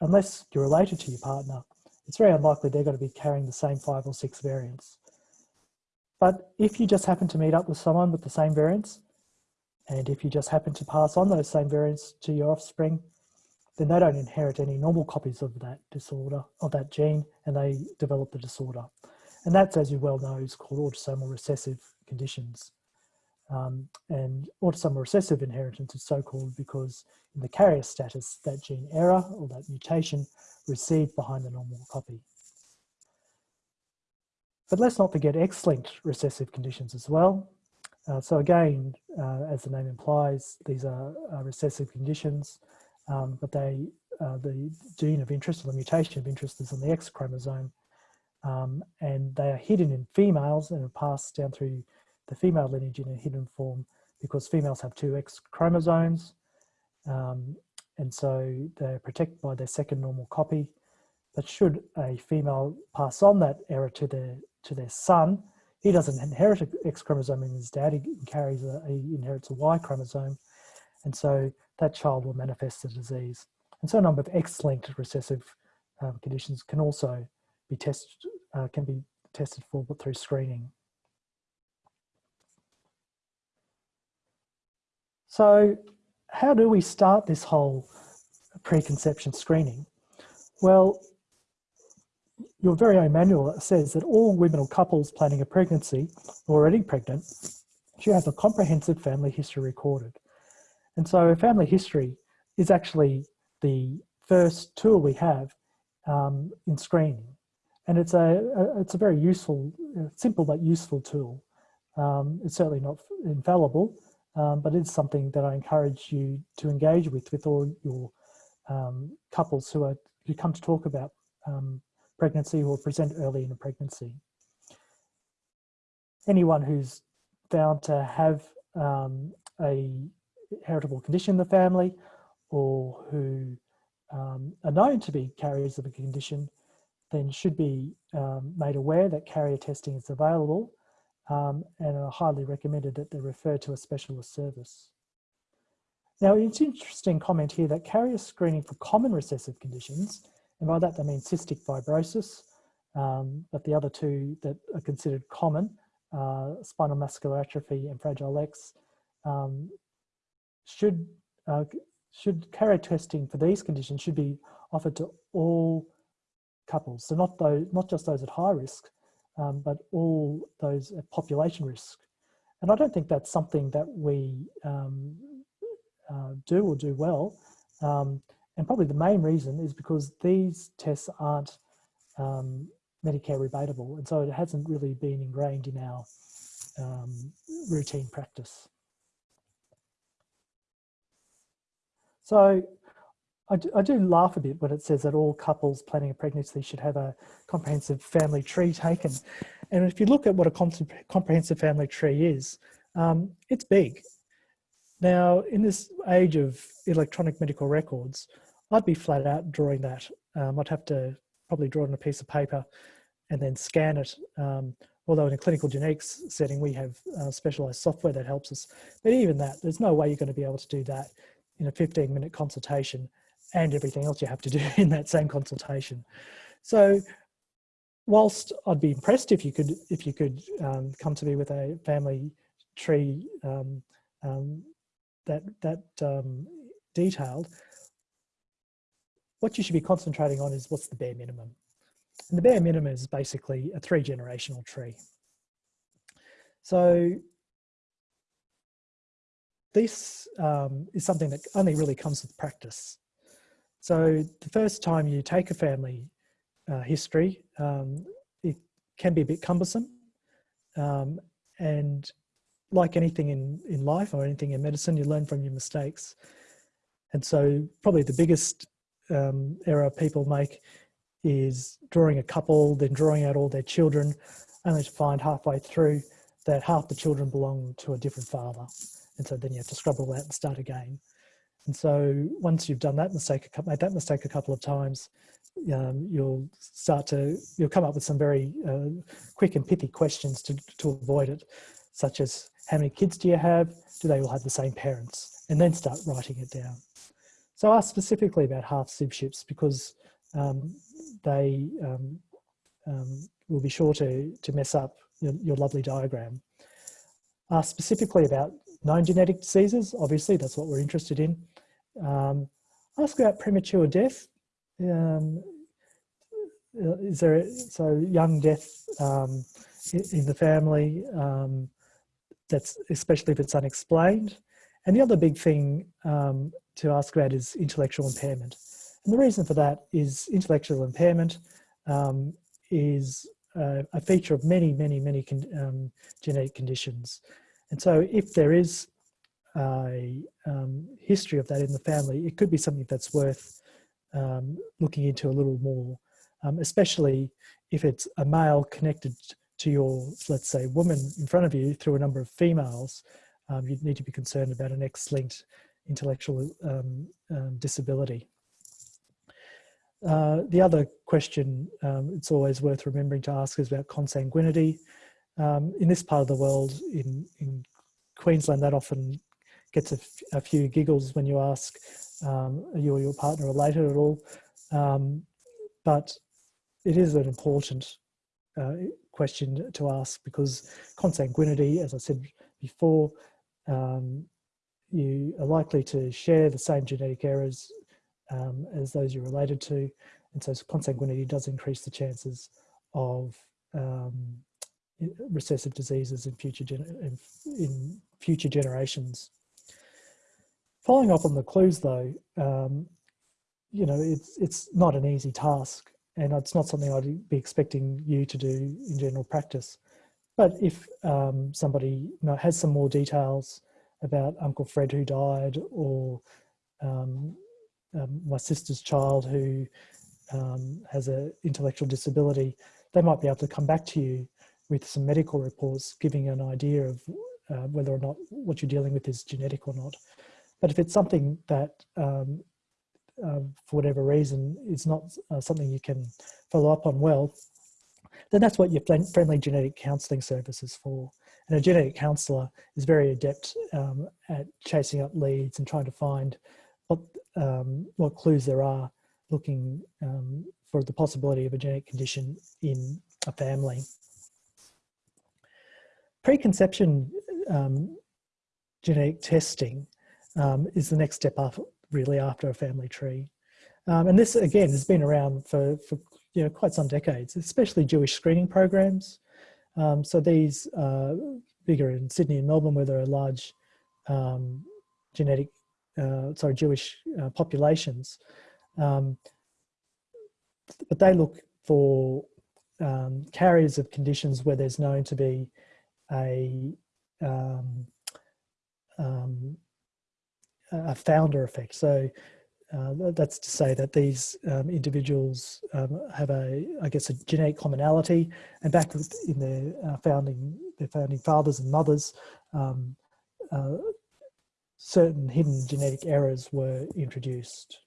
unless you're related to your partner, it's very unlikely they're going to be carrying the same five or six variants. But if you just happen to meet up with someone with the same variants, and if you just happen to pass on those same variants to your offspring, then they don't inherit any normal copies of that disorder, of that gene, and they develop the disorder. And that's, as you well know, is called autosomal recessive conditions. Um, and autosomal recessive inheritance is so called because in the carrier status, that gene error or that mutation received behind the normal copy. But let's not forget X-linked recessive conditions as well. Uh, so again, uh, as the name implies, these are, are recessive conditions, um, but they, uh, the gene of interest or the mutation of interest is on the X chromosome, um, and they are hidden in females and are passed down through the female lineage in a hidden form because females have two X chromosomes, um, and so they're protected by their second normal copy. But should a female pass on that error to their to their son. He doesn't inherit an X chromosome in his dad, he carries a, he inherits a Y chromosome. And so that child will manifest the disease. And so a number of X-linked recessive um, conditions can also be tested, uh, can be tested for through screening. So how do we start this whole preconception screening? Well, your very own manual says that all women or couples planning a pregnancy or already pregnant should have a comprehensive family history recorded. And so a family history is actually the first tool we have um, in screening. And it's a, a, it's a very useful, uh, simple but useful tool. Um, it's certainly not infallible, um, but it's something that I encourage you to engage with, with all your um, couples who are who come to talk about um, pregnancy or present early in a pregnancy. Anyone who's found to have um, a heritable condition in the family or who um, are known to be carriers of a condition then should be um, made aware that carrier testing is available um, and are highly recommended that they refer to a specialist service. Now, it's an interesting comment here that carrier screening for common recessive conditions, and by that they mean cystic fibrosis, um, but the other two that are considered common, uh, spinal muscular atrophy and Fragile X, um, should, uh, should carrier testing for these conditions should be offered to all couples. So not, those, not just those at high risk, um, but all those at population risk. And I don't think that's something that we um, uh, do or do well. Um, and probably the main reason is because these tests aren't um, Medicare rebatable. And so it hasn't really been ingrained in our um, routine practice. So I do, I do, laugh a bit when it says that all couples planning a pregnancy should have a comprehensive family tree taken. And if you look at what a comprehensive family tree is, um, it's big. Now, in this age of electronic medical records, I'd be flat out drawing that. Um, I'd have to probably draw it on a piece of paper and then scan it. Um, although in a clinical genetics setting, we have uh, specialized software that helps us. But even that, there's no way you're going to be able to do that in a 15 minute consultation and everything else you have to do in that same consultation. So whilst I'd be impressed if you could if you could um, come to me with a family tree um, um, that that um, detailed, what you should be concentrating on is what's the bare minimum. And the bare minimum is basically a three generational tree. So this um, is something that only really comes with practice. So the first time you take a family uh, history, um, it can be a bit cumbersome. Um, and like anything in, in life or anything in medicine, you learn from your mistakes. And so probably the biggest um, error people make is drawing a couple, then drawing out all their children, only to find halfway through that half the children belong to a different father. And so then you have to scrub all that and start again. And so once you've done that mistake, made that mistake a couple of times, um, you'll start to, you'll come up with some very uh, quick and pithy questions to, to avoid it, such as how many kids do you have? Do they all have the same parents? And then start writing it down. So ask specifically about half sib ships because um, they um, um, will be sure to, to mess up your, your lovely diagram. Ask specifically about known genetic diseases, obviously that's what we're interested in. Um, ask about premature death. Um, uh, is there, a, so young death um, in the family, that's especially if it's unexplained. And the other big thing um, to ask about is intellectual impairment. And the reason for that is intellectual impairment um, is a, a, feature of many, many, many con um, genetic conditions. And so if there is a um, history of that in the family, it could be something that's worth um, looking into a little more, um, especially if it's a male connected to your, let's say, woman in front of you through a number of females, um, you'd need to be concerned about an X-linked intellectual um, um, disability. Uh, the other question it's always worth remembering to ask is about consanguinity. in this part of the world, in, in Queensland, that often gets a, few giggles when you ask, um, are you or your partner related at all? Um, but it is an important uh, question to ask because consanguinity, as I said before, um, you are likely to share the same genetic errors um, as those you're related to. And so consanguinity does increase the chances of um, recessive diseases in future, in, in future generations. Following up on the clues though, um, you know, it's, it's not an easy task and it's not something I'd be expecting you to do in general practice. But if um, somebody you know, has some more details about Uncle Fred who died or um, um, my sister's child who um, has an intellectual disability, they might be able to come back to you with some medical reports giving an idea of uh, whether or not what you're dealing with is genetic or not. But if it's something that um, uh, for whatever reason is not uh, something you can follow up on well, then that's what your friendly genetic counselling service is for. And a genetic counsellor is very adept um, at chasing up leads and trying to find what, um, what clues there are looking um, for the possibility of a genetic condition in a family. Preconception um, genetic testing um, is the next step up really after a family tree. Um, and this again has been around for, for you know, quite some decades, especially Jewish screening programs. Um, so these uh, bigger in Sydney and Melbourne where there are large um, genetic, uh, sorry, Jewish uh, populations. Um, but they look for um, carriers of conditions where there's known to be a um, um, a founder effect. So uh, that's to say that these um, individuals um, have a, I guess, a genetic commonality, and back in their uh, founding, their founding fathers and mothers, um, uh, certain hidden genetic errors were introduced.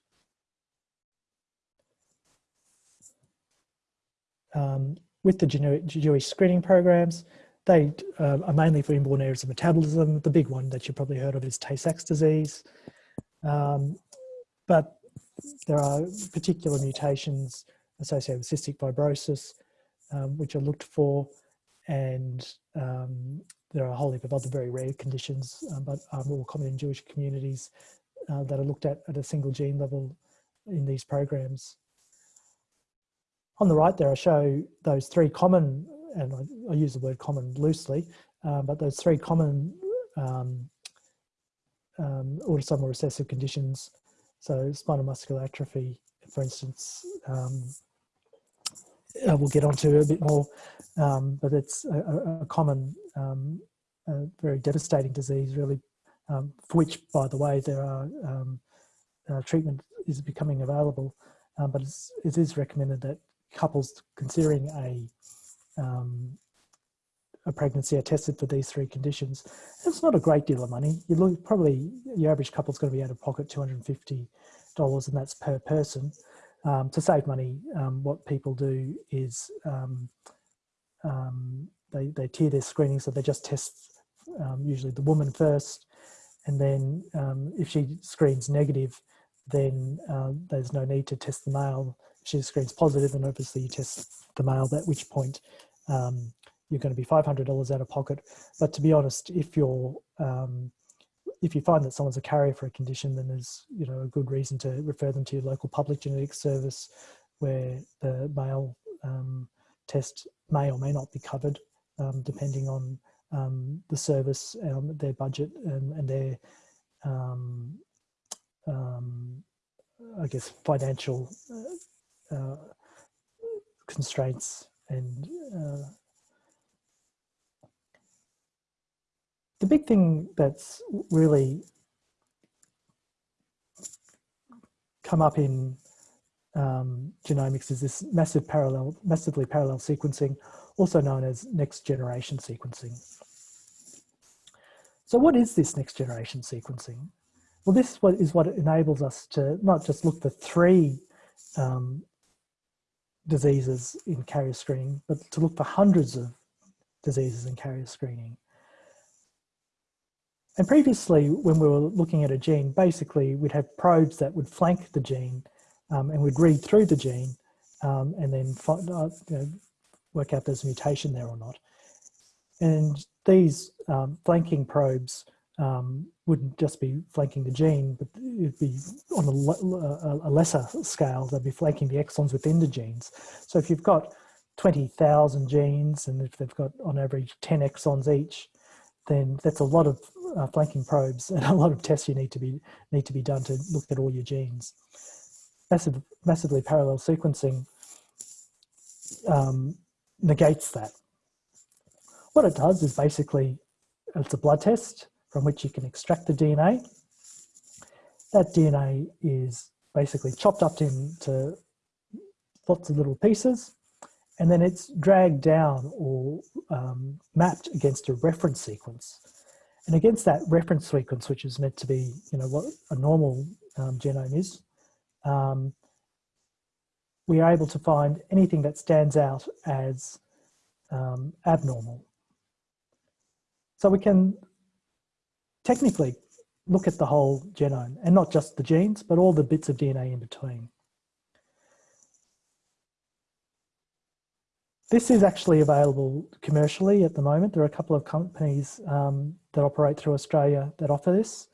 Um, with the Jewish screening programs, they uh, are mainly for inborn errors of metabolism. The big one that you've probably heard of is Tay-Sachs disease. Um, but there are particular mutations associated with cystic fibrosis, um, which are looked for, and um, there are a whole heap of other very rare conditions, um, but are more common in Jewish communities uh, that are looked at at a single gene level in these programs. On the right there, I show those three common and I, I, use the word common loosely, um, but those three common um, um, autosomal recessive conditions, so spinal muscular atrophy, for instance, um, uh, we'll get onto a bit more, um, but it's a, a common, um, a very devastating disease really, for which, by the way, there are uh, treatment is becoming available, but it is recommended that couples considering a um, a pregnancy are tested for these three conditions. It's not a great deal of money. You look probably your average couple's going to be out of pocket two hundred and fifty dollars, and that's per person. Um, to save money, um, what people do is um, um they they tier their screening, so they just test um, usually the woman first, and then if she screens negative, then uh, there's no need to test the male. If she screens positive, then obviously you test the male. At which point um, you're going to be $500 out of pocket. But to be honest, if you're um, if you find that someone's a carrier for a condition, then there's you know a good reason to refer them to your local public genetics service, where the male um, test may or may not be covered, um, depending on um, the service, um, their budget, and, and their um, I guess financial uh, uh, constraints and uh, the big thing that's really come up in um, genomics is this massive parallel, massively parallel sequencing, also known as next generation sequencing. So what is this next generation sequencing? Well, this is what enables us to not just look for three um, diseases in carrier screening, but to look for hundreds of diseases in carrier screening. And previously, when we were looking at a gene, basically we'd have probes that would flank the gene um, and we'd read through the gene um, and then find, uh, you know, work out there's a mutation there or not. And these um, flanking probes um, wouldn't just be flanking the gene, but it'd be on a, a, lesser scale, they'd be flanking the exons within the genes. So if you've got 20,000 genes and if they've got on average 10 exons each, then that's a lot of uh, flanking probes and a lot of tests you need to be need to be done to look at all your genes. Massive, massively parallel sequencing um, negates that. What it does is basically, it's a blood test from which you can extract the DNA. That DNA is basically chopped up into lots of little pieces and then it's dragged down or um, mapped against a reference sequence. And against that reference sequence, which is meant to be, you know, what a normal um, genome is, um, we are able to find anything that stands out as um, abnormal. So we can technically look at the whole genome and not just the genes, but all the bits of DNA in between. This is actually available commercially at the moment. There are a couple of companies um, that operate through Australia that offer this.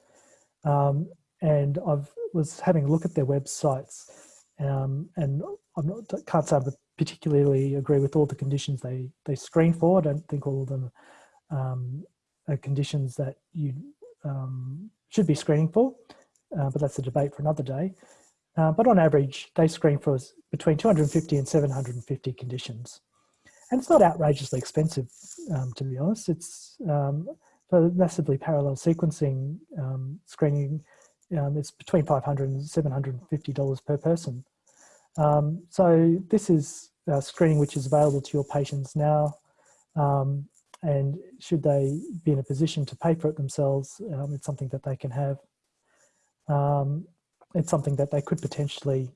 Um, and I was having a look at their websites um, and I can't say I particularly agree with all the conditions they, they screen for. I don't think all of them um, are conditions that you um, should be screening for, uh, but that's a debate for another day. Uh, but on average, they screen for between 250 and 750 conditions. And it's not outrageously expensive, um, to be honest. It's um, for massively parallel sequencing um, screening, um, it's between 500 and 750 dollars per person. Um, so this is screening which is available to your patients now. Um, and should they be in a position to pay for it themselves, it's something that they can have. It's something that they could potentially,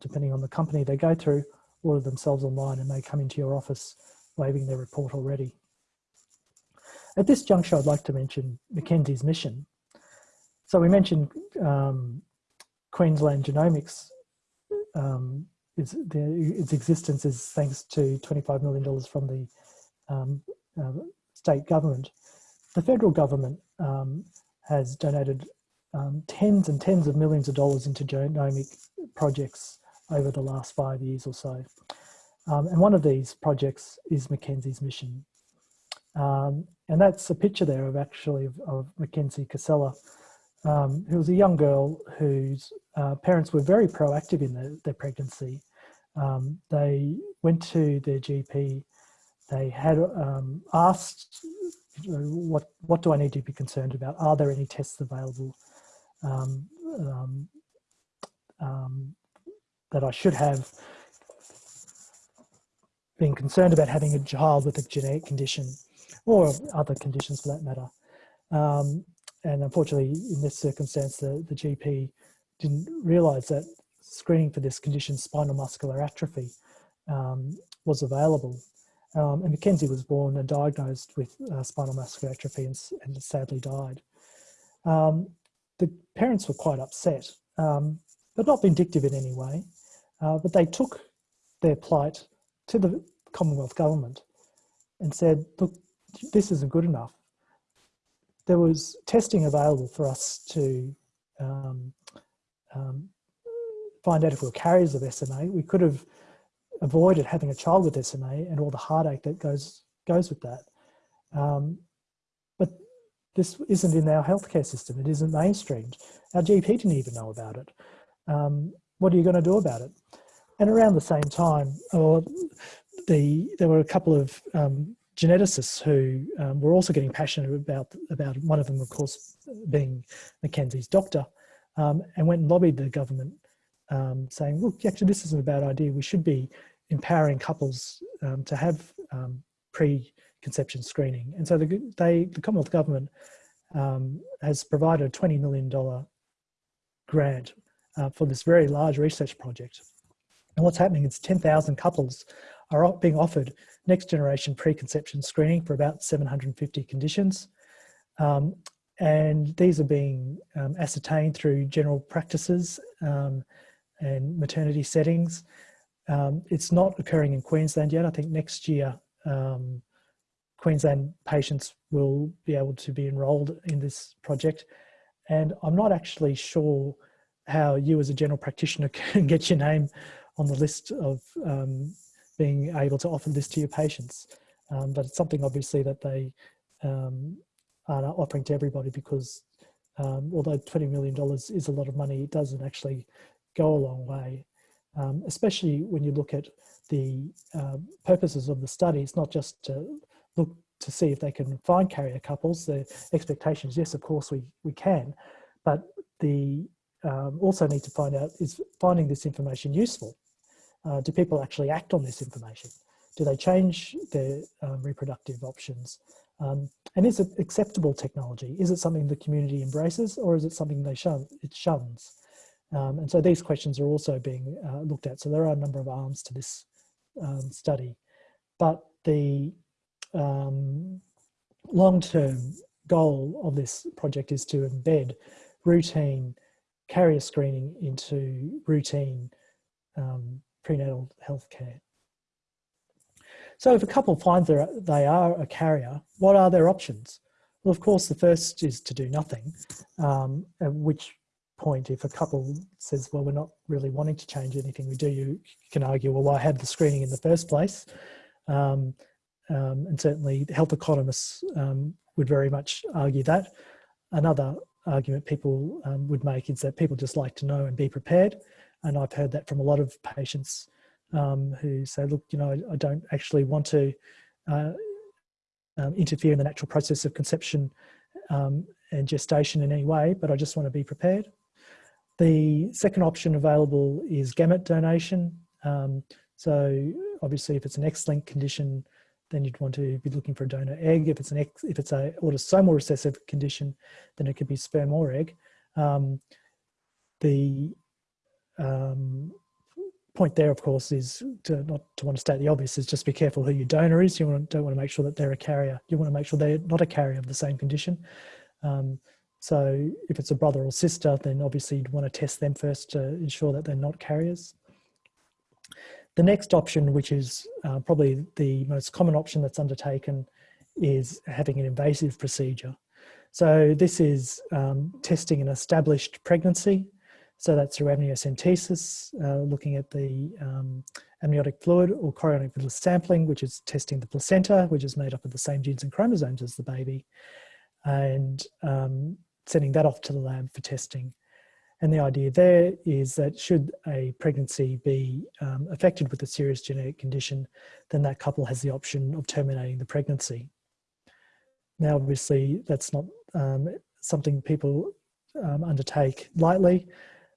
depending on the company they go through, order themselves online and they come into your office waving their report already. At this juncture, I'd like to mention Mackenzie's mission. So we mentioned um, Queensland Genomics, um, its, the, its existence is thanks to $25 million from the um, uh, state government. The federal government um, has donated um, tens and tens of millions of dollars into genomic projects over the last five years or so. Um, and one of these projects is Mackenzie's mission. Um, and that's a picture there of actually of, of Mackenzie Casella, um, who was a young girl whose uh, parents were very proactive in the, their pregnancy. Um, they went to their GP they had um, asked, what, what do I need to be concerned about? Are there any tests available um, that I should have? been concerned about having a child with a genetic condition or other conditions for that matter. Um, and unfortunately, in this circumstance, the, the GP didn't realise that screening for this condition, spinal muscular atrophy, um, was available. Um, and Mackenzie was born and diagnosed with uh, spinal muscular atrophy and, and sadly died. Um, the parents were quite upset, um, but not vindictive in any way. Uh, but they took their plight to the Commonwealth government and said, look, this isn't good enough. There was testing available for us to um, um, find out if we were carriers of SMA. We could have avoided having a child with SMA and all the heartache that goes goes with that. Um, but this isn't in our healthcare system. It isn't mainstreamed. Our GP didn't even know about it. Um, what are you going to do about it? And around the same time, or the there were a couple of um, geneticists who um, were also getting passionate about about one of them, of course, being Mackenzie's doctor, um, and went and lobbied the government um, saying, look, actually, this isn't a bad idea. We should be empowering couples um, to have um, pre-conception screening. And so the, they, the Commonwealth Government has provided a $20 million grant uh, for this very large research project. And what's happening is 10,000 couples are being offered next generation preconception screening for about 750 conditions. Um, and these are being um, ascertained through general practices um, and maternity settings. Um, it's not occurring in Queensland yet. I think next year, um, Queensland patients will be able to be enrolled in this project. And I'm not actually sure how you as a general practitioner can get your name on the list of um, being able to offer this to your patients. Um, but it's something obviously that they um, are offering to everybody because um, although $20 million is a lot of money, it doesn't actually go a long way, um, especially when you look at the uh, purposes of the study. It's not just to look to see if they can find carrier couples. The expectation is, yes, of course we, we can, but the um, also need to find out, is finding this information useful? Uh, do people actually act on this information? Do they change their um, reproductive options? Um, and is it acceptable technology? Is it something the community embraces or is it something they shun, it shuns? Um, and so these questions are also being uh, looked at. So there are a number of arms to this um, study, but the um, long-term goal of this project is to embed routine carrier screening into routine um, prenatal health care. So if a couple finds they are a carrier, what are their options? Well, of course, the first is to do nothing, um, at which point if a couple says, well, we're not really wanting to change anything we do, you can argue, well, why have the screening in the first place? Um, um, and certainly health economists um, would very much argue that. Another argument people um, would make is that people just like to know and be prepared. And I've heard that from a lot of patients um, who say, look, you know, I, I don't actually want to uh, um, interfere in the natural process of conception um, and gestation in any way, but I just want to be prepared. The second option available is gamete donation. Um, so obviously if it's an X-linked condition, then you'd want to be looking for a donor egg. If it's an X, if it's a autosomal recessive condition, then it could be sperm or egg. Um, the um, point there, of course, is to not to want to state the obvious is just be careful who your donor is. You want, don't want to make sure that they're a carrier. You want to make sure they're not a carrier of the same condition. Um, so if it's a brother or sister, then obviously you'd want to test them first to ensure that they're not carriers. The next option, which is uh, probably the most common option that's undertaken, is having an invasive procedure. So this is um, testing an established pregnancy. So that's through amniocentesis, uh, looking at the um, amniotic fluid or chorionic villus sampling, which is testing the placenta, which is made up of the same genes and chromosomes as the baby, and um, sending that off to the lab for testing. And the idea there is that should a pregnancy be um, affected with a serious genetic condition, then that couple has the option of terminating the pregnancy. Now, obviously, that's not um, something people um, undertake lightly.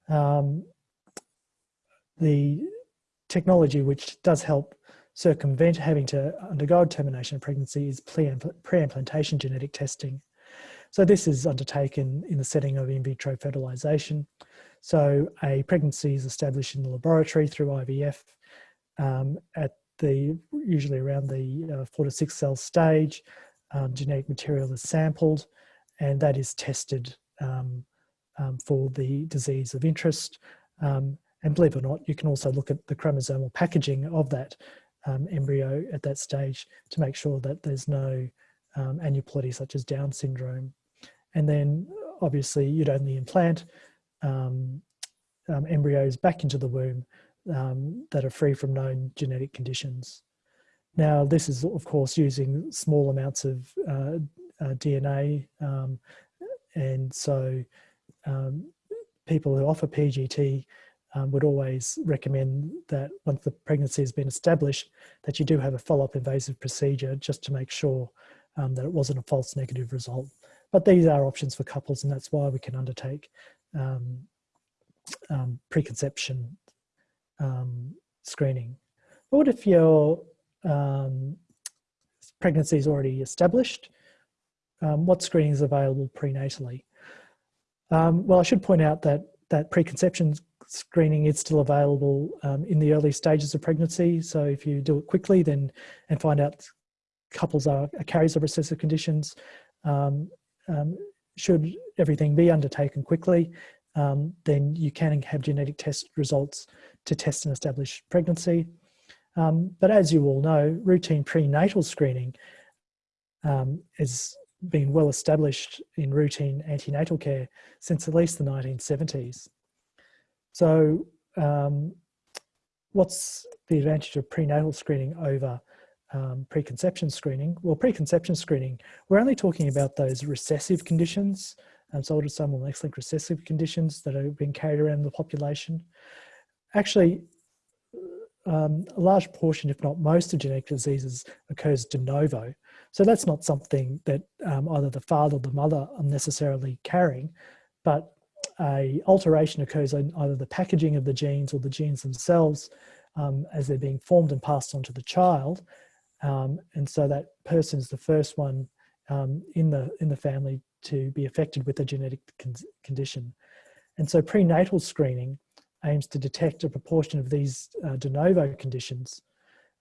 Um, the technology which does help circumvent having to undergo termination of pregnancy is pre-implantation genetic testing. So this is undertaken in the setting of in vitro fertilization. So a pregnancy is established in the laboratory through IVF um, at the usually around the uh, four to six cell stage. Um, genetic material is sampled and that is tested um, um for the disease of interest. Um, and believe it or not, you can also look at the chromosomal packaging of that um, embryo at that stage to make sure that there's no um, aneuploidy such as Down syndrome. And then obviously you'd only implant um, embryos back into the womb that are free from known genetic conditions. Now this is of course using small amounts of uh, uh, DNA um, and so um, people who offer PGT um, would always recommend that once the pregnancy has been established that you do have a follow-up invasive procedure just to make sure um, that it wasn't a false negative result. But these are options for couples and that's why we can undertake um, um, preconception um, screening. But what if your pregnancy is already established? What screening is available prenatally? Well, I should point out that that preconception screening is still available um, in the early stages of pregnancy. So if you do it quickly then and find out couples are, are carriers of recessive conditions, um, um, should everything be undertaken quickly, um, then you can have genetic test results to test and establish pregnancy. Um, but as you all know, routine prenatal screening um, has been well established in routine antenatal care since at least the 1970s. So um, what's the advantage of prenatal screening over um, preconception screening? Well, preconception screening, we're only talking about those recessive conditions, um, so autosomal X-linked recessive conditions that are being carried around the population. Actually, um, a large portion, if not most of genetic diseases occurs de novo. So that's not something that um, either the father or the mother are necessarily carrying, but a alteration occurs in either the packaging of the genes or the genes themselves um, as they're being formed and passed on to the child. Um, and so that person is the first one um, in, the, in the family to be affected with a genetic con condition. And so prenatal screening aims to detect a proportion of these uh, de novo conditions.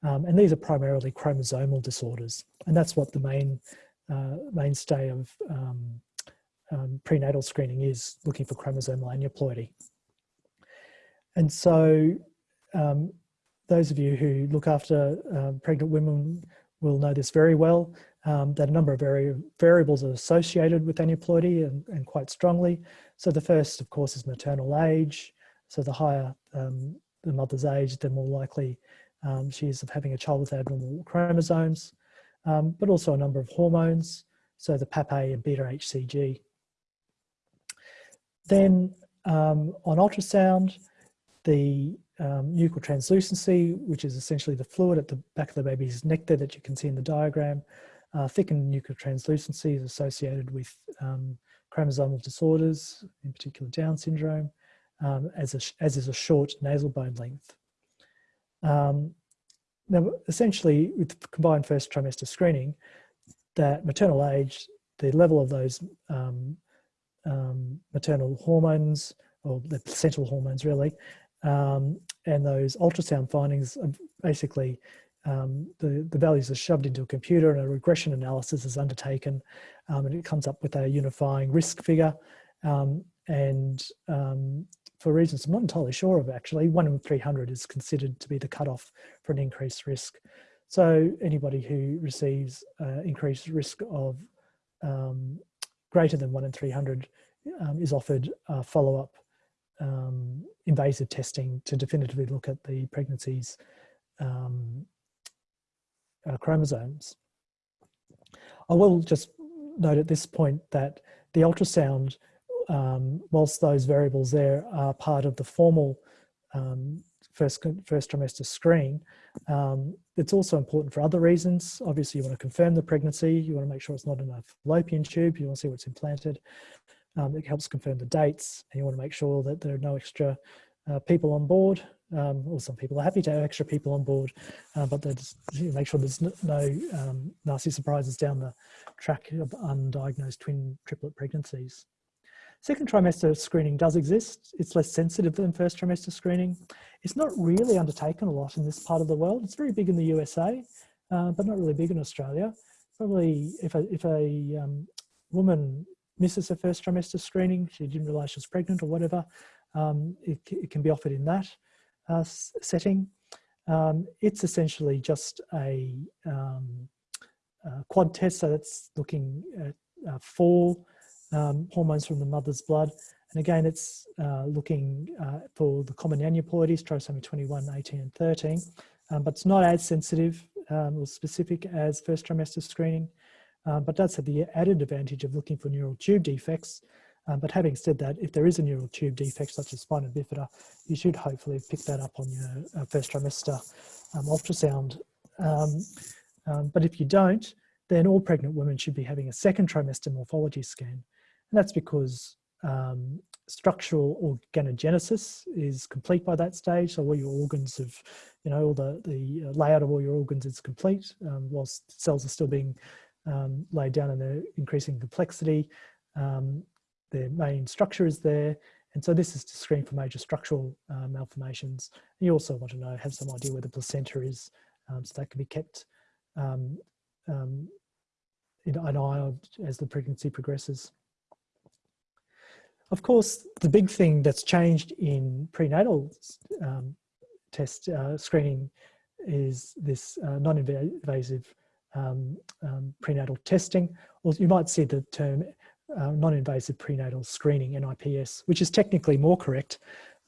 Um, and these are primarily chromosomal disorders. And that's what the main uh, mainstay of um, um, prenatal screening is, looking for chromosomal aneuploidy. And so um, those of you who look after uh, pregnant women will know this very well, um, that a number of vari variables are associated with aneuploidy and, and, quite strongly. So the first, of course, is maternal age. So the higher the mother's age, the more likely um, she is of having a child with abnormal chromosomes, um, but also a number of hormones. So the PAPP-A and beta HCG. Then um, on ultrasound, the um, nuchal translucency, which is essentially the fluid at the back of the baby's neck there that you can see in the diagram. Uh, thickened nuchal translucency is associated with um, chromosomal disorders, in particular Down syndrome, um, as, a, as is a short nasal bone length. Um, now, essentially, with combined first trimester screening, that maternal age, the level of those um, um, maternal hormones, or the placental hormones really, um, and those ultrasound findings are basically um, the, the values are shoved into a computer and a regression analysis is undertaken um, and it comes up with a unifying risk figure. Um, and um, for reasons I'm not entirely sure of actually, one in 300 is considered to be the cutoff for an increased risk. So anybody who receives uh, increased risk of um, greater than one in 300 um, is offered follow-up um, invasive testing to definitively look at the pregnancy's um, uh, chromosomes. I will just note at this point that the ultrasound, um, whilst those variables there are part of the formal um, first, first trimester screen, um, it's also important for other reasons. Obviously, you want to confirm the pregnancy, you want to make sure it's not in a fallopian tube, you want to see what's implanted, um, it helps confirm the dates and you want to make sure that there are no extra uh, people on board um, or some people are happy to have extra people on board, uh, but you make sure there's no um, nasty surprises down the track of undiagnosed twin triplet pregnancies. Second trimester screening does exist. It's less sensitive than first trimester screening. It's not really undertaken a lot in this part of the world. It's very big in the USA, uh, but not really big in Australia. Probably if a, if a um, woman misses her first trimester screening, she didn't realize she was pregnant or whatever, um, it, it, can be offered in that uh, setting. Um, it's essentially just a, um, a, quad test, so that's looking at uh, four um, hormones from the mother's blood. And again, it's uh, looking uh, for the common aneuploidies, trisomy 21, 18, and 13, um, but it's not as sensitive um, or specific as first trimester screening um, but does have the added advantage of looking for neural tube defects. Um, but having said that, if there is a neural tube defect such as spina bifida, you should hopefully pick that up on your uh, first trimester um, ultrasound. But if you don't, then all pregnant women should be having a second trimester morphology scan. And that's because um, structural organogenesis is complete by that stage. So all your organs have, you know, all the, the uh, layout of all your organs is complete um, whilst cells are still being um, laid down in their increasing complexity. Um, their main structure is there. And so this is to screen for major structural uh, malformations. You also want to know, have some idea where the placenta is, um, so that can be kept an eye as the pregnancy progresses. Of course, the big thing that's changed in prenatal um, test uh, screening is this uh, non-invasive um, um, prenatal testing, or you might see the term uh, non-invasive prenatal screening, NIPS, which is technically more correct,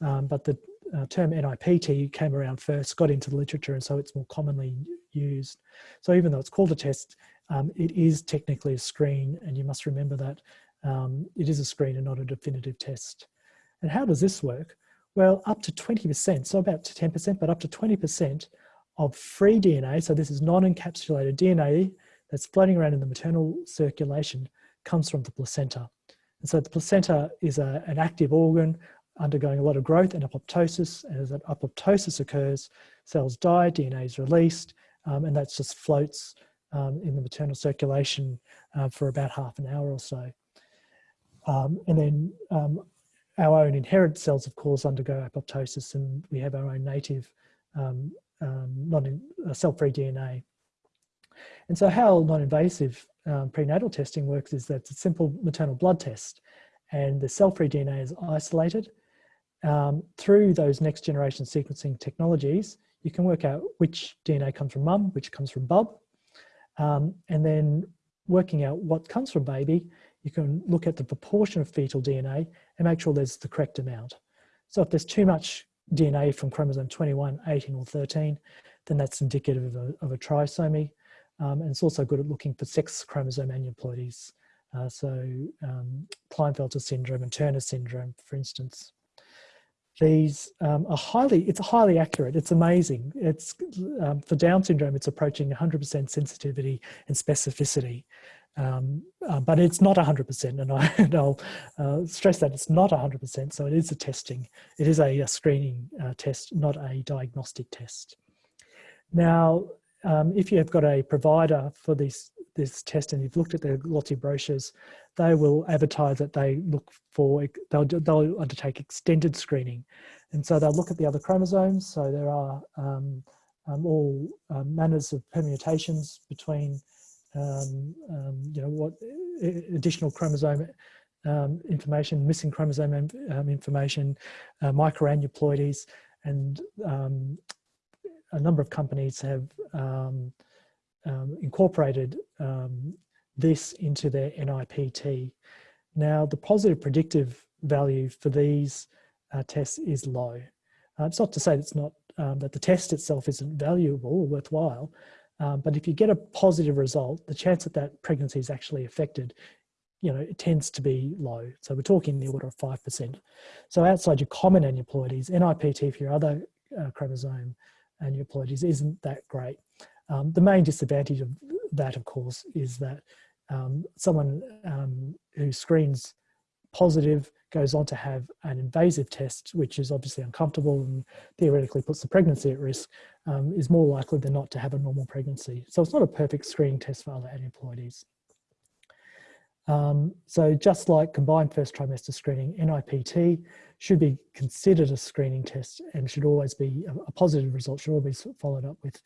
um, but the uh, term NIPT came around first, got into the literature, and so it's more commonly used. So even though it's called a test, um, it is technically a screen, and you must remember that um, it is a screen and not a definitive test. And how does this work? Well, up to 20%, so about 10%, but up to 20% of free DNA, so this is non-encapsulated DNA that's floating around in the maternal circulation, comes from the placenta. And so the placenta is a, an active organ undergoing a lot of growth and apoptosis. And as that apoptosis occurs, cells die, DNA is released, um, and that just floats um, in the maternal circulation uh, for about half an hour or so. Um, and then um, our own inherent cells, of course, undergo apoptosis and we have our own native um, um, non uh, cell-free DNA. And so how non-invasive um, prenatal testing works is that it's a simple maternal blood test and the cell-free DNA is isolated. Um, through those next generation sequencing technologies, you can work out which DNA comes from mum, which comes from bub, and then working out what comes from baby, you can look at the proportion of fetal DNA and make sure there's the correct amount. So if there's too much DNA from chromosome 21, 18 or 13, then that's indicative of a, of a trisomy. Um, and it's also good at looking for sex chromosome aneuploidies. Uh, so um, Klinefelter syndrome and Turner syndrome, for instance. These um, are highly, it's highly accurate. It's amazing. It's um, for Down syndrome, it's approaching 100% sensitivity and specificity. Um, uh, but it's not 100% and, I, will uh, stress that it's not 100% so it is a testing. It is a, a screening uh, test not a diagnostic test. Now um, if you have got a provider for this this test and you've looked at the lots of brochures they will advertise that they look for they'll, they'll undertake extended screening. And so they'll look at the other chromosomes so there are um, um all um, manners of permutations between um, um, you know, what additional chromosome um, information, missing chromosome um, information, uh, microaneuploidies, and um, a number of companies have um, incorporated this into their NIPT. Now, the positive predictive value for these uh, tests is low. Uh, it's not to say it's not that the test itself isn't valuable or worthwhile, um, but if you get a positive result, the chance that that pregnancy is actually affected, you know, it tends to be low. So we're talking the order of 5%. So outside your common aneuploidies, NIPT for your other uh, chromosome aneuploidies isn't that great. Um, the main disadvantage of that, of course, is that um, someone um, who screens positive goes on to have an invasive test, which is obviously uncomfortable and theoretically puts the pregnancy at risk, um, is more likely than not to have a normal pregnancy. So it's not a perfect screening test for other aneuploidies. Um, so just like combined first trimester screening, NIPT should be considered a screening test and should always be a, a positive result, should always be followed up with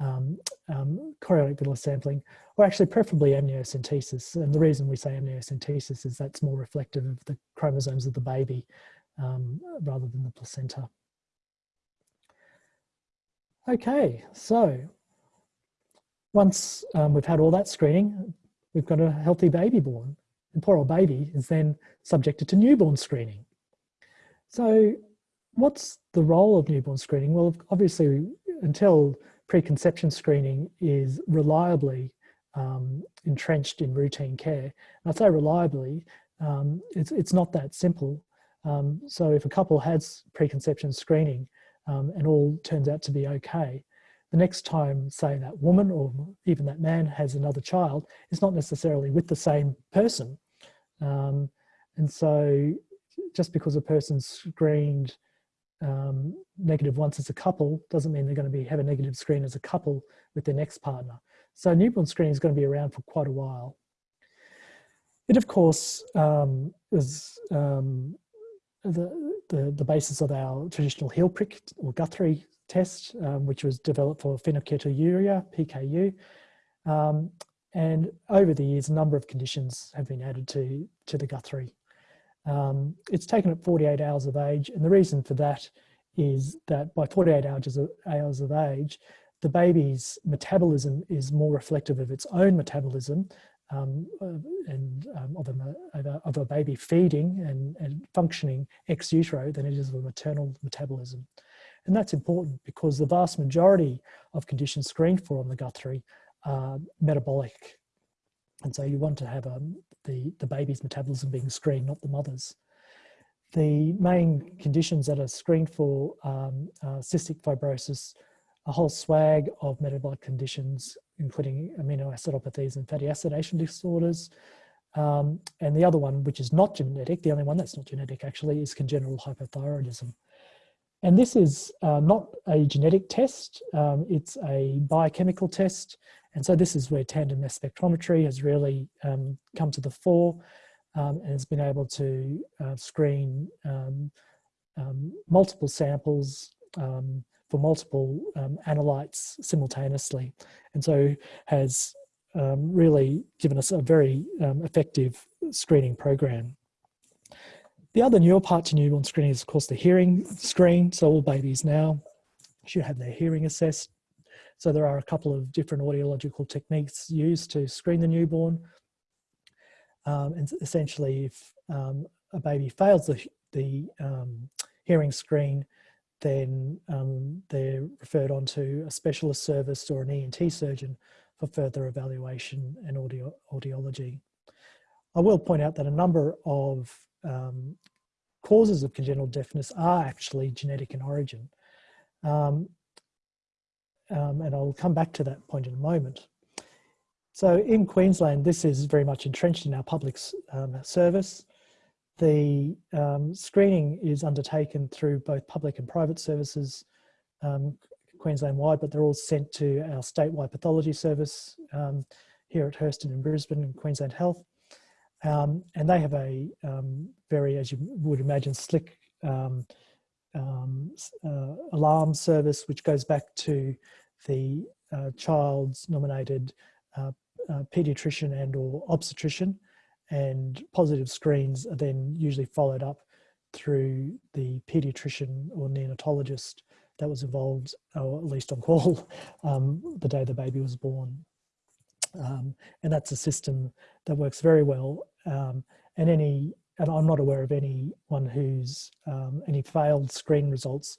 um, um, chorionic villus sampling, or actually preferably amniocentesis. And the reason we say amniocentesis is that's more reflective of the chromosomes of the baby um, rather than the placenta. Okay, so once um, we've had all that screening, we've got a healthy baby born. And poor old baby is then subjected to newborn screening. So what's the role of newborn screening? Well, obviously, until preconception screening is reliably um, entrenched in routine care. And I say reliably, um, it's, it's not that simple. Um, so if a couple has preconception screening um, and all turns out to be okay, the next time, say that woman or even that man has another child, it's not necessarily with the same person. Um, and so just because a person's screened um, negative once as a couple doesn't mean they're going to be have a negative screen as a couple with their next partner. So newborn screening is going to be around for quite a while. It of course um, is um, the, the, the basis of our traditional heel prick or Guthrie test, um, which was developed for phenylketonuria, PKU. Um, and over the years, a number of conditions have been added to, to the Guthrie um, it's taken at 48 hours of age. And the reason for that is that by 48 hours of, hours of age, the baby's metabolism is more reflective of its own metabolism um, and um, of, a, of, a, baby feeding and, and functioning ex utero than it is of a maternal metabolism. And that's important because the vast majority of conditions screened for on the Guthrie are metabolic. And so you want to have um, the, the baby's metabolism being screened, not the mother's. The main conditions that are screened for um, uh, cystic fibrosis, a whole swag of metabolic conditions, including amino acidopathies and fatty acidation disorders. Um, and the other one, which is not genetic, the only one that's not genetic actually, is congenital hypothyroidism. And this is uh, not a genetic test, um, it's a biochemical test. And so this is where tandem mass spectrometry has really um, come to the fore um, and has been able to uh, screen um, um, multiple samples for multiple analytes simultaneously. And so has really given us a very effective screening program. The other newer part to newborn screening is of course the hearing screen. So all babies now should have their hearing assessed. So there are a couple of different audiological techniques used to screen the newborn. Um, and essentially if um, a baby fails the, the um, hearing screen, then um, they're referred on to a specialist service or an ENT surgeon for further evaluation and audio, audiology. I will point out that a number of um, causes of congenital deafness are actually genetic in origin. Um, um, and I'll come back to that point in a moment. So in Queensland, this is very much entrenched in our public um, service. The um, screening is undertaken through both public and private services Queensland-wide, but they're all sent to our statewide pathology service um, here at Herston in Brisbane and Queensland Health. Um, and they have a um, very, as you would imagine, slick um, um uh, alarm service, which goes back to the uh, child's nominated uh, uh, pediatrician and or obstetrician. And positive screens are then usually followed up through the pediatrician or neonatologist that was involved, or at least on call, um, the day the baby was born. Um, and that's a system that works very well. Um, and any, and I'm not aware of anyone who's um, any failed screen results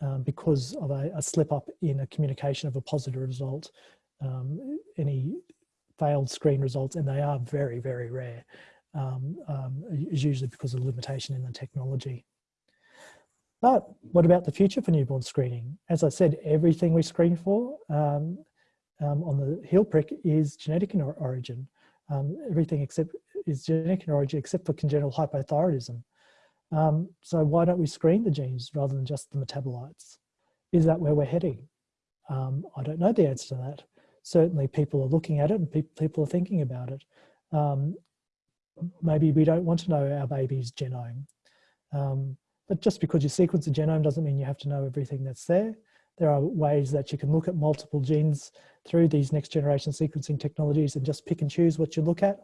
um, because of a, a, slip up in a communication of a positive result. Um, any failed screen results, and they are very, very rare, um, is usually because of limitation in the technology. But what about the future for newborn screening? As I said, everything we screen for um, um, on the heel prick is genetic in origin. Um, everything except is genetic in origin except for congenital hypothyroidism. Um, so why don't we screen the genes rather than just the metabolites? Is that where we're heading? Um, I don't know the answer to that. Certainly people are looking at it and pe people are thinking about it. Um, maybe we don't want to know our baby's genome. Um, but just because you sequence a genome doesn't mean you have to know everything that's there. There are ways that you can look at multiple genes through these next generation sequencing technologies and just pick and choose what you look at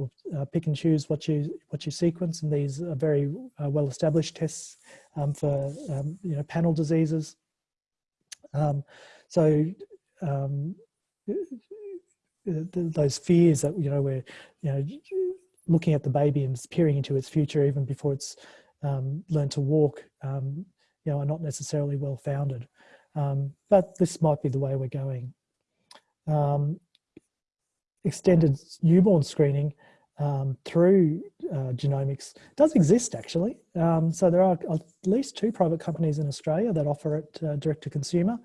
or uh, pick and choose what you what you sequence and these are very uh, well established tests um, for um, you know panel diseases um, so um, those fears that you know we're you know looking at the baby and peering into its future even before it's um, learned to walk you know are not necessarily well founded um, but this might be the way we're going. Extended newborn screening um, through uh, genomics does exist actually. Um, so there are at least two private companies in Australia that offer it uh, direct to consumer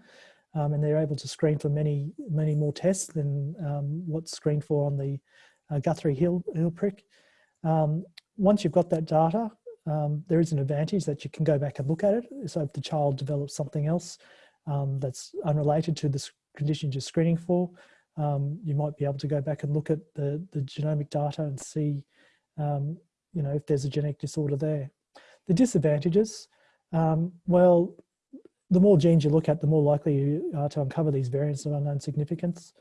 um, and they're able to screen for many, many more tests than um, what's screened for on the uh, Guthrie Hill, Hill prick. once you've got that data, there is an advantage that you can go back and look at it. So if the child develops something else, um, that's unrelated to the condition you're screening for, um, you might be able to go back and look at the, the genomic data and see, um, you know, if there's a genetic disorder there. The disadvantages, um, well, the more genes you look at, the more likely you are to uncover these variants of unknown significance.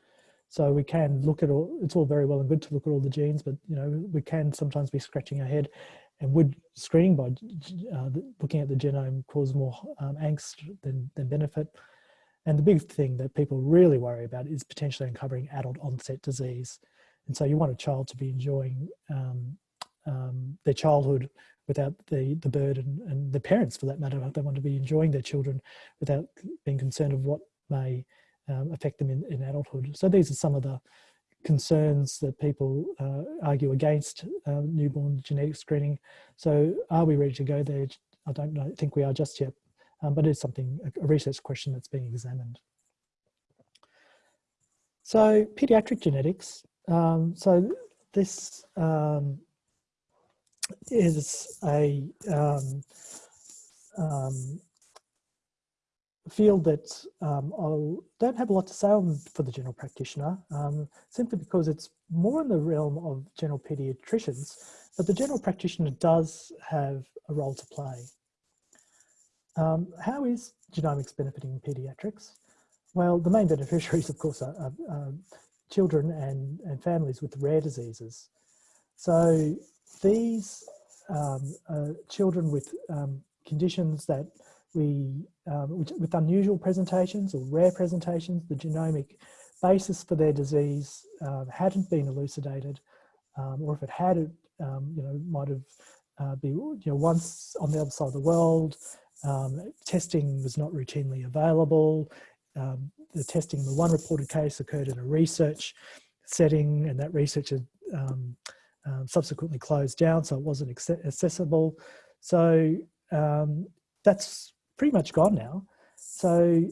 So we can look at all, it's all very well and good to look at all the genes, but you know, we can sometimes be scratching our head and would screening by uh, looking at the genome cause more um, angst than, than benefit? And the big thing that people really worry about is potentially uncovering adult onset disease. And so you want a child to be enjoying um, um, their childhood without the, the burden and the parents for that matter, they want to be enjoying their children without being concerned of what may um, affect them in, in adulthood. So these are some of the concerns that people uh, argue against uh, newborn genetic screening. So are we ready to go there? I don't know, think we are just yet, um, but it's something, a research question that's being examined. So pediatric genetics, um, so this um, is a um, um, field that um, I don't have a lot to say on for the general practitioner, simply because it's more in the realm of general paediatricians, but the general practitioner does have a role to play. Um, how is genomics benefiting paediatrics? Well, the main beneficiaries, of course, are, are, are children and, and families with rare diseases. So these um, children with um, conditions that we, um, which, with unusual presentations or rare presentations, the genomic basis for their disease um, hadn't been elucidated, um, or if it had, it um, you know, might have uh, be you know once on the other side of the world. Testing was not routinely available. the testing, the one reported case occurred in a research setting, and that research had um, um, subsequently closed down, so it wasn't accessible. So um, that's pretty much gone now. So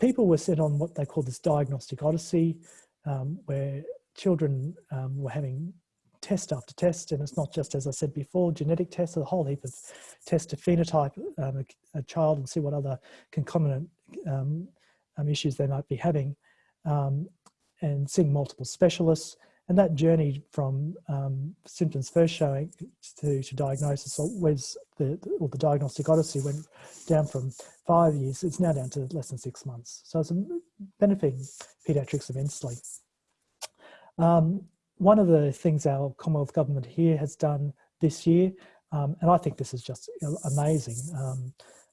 people were sent on what they call this diagnostic odyssey, um, where children um, were having test after test, and it's not just, as I said before, genetic tests, a whole heap of tests to phenotype um, a, a, child and see what other concomitant um, issues they might be having, and seeing multiple specialists and that journey from um, symptoms first showing to, to diagnosis was the, or the diagnostic odyssey went down from five years, it's now down to less than six months. So it's benefiting paediatrics immensely. Um, one of the things our Commonwealth Government here has done this year, um, and I think this is just amazing, um,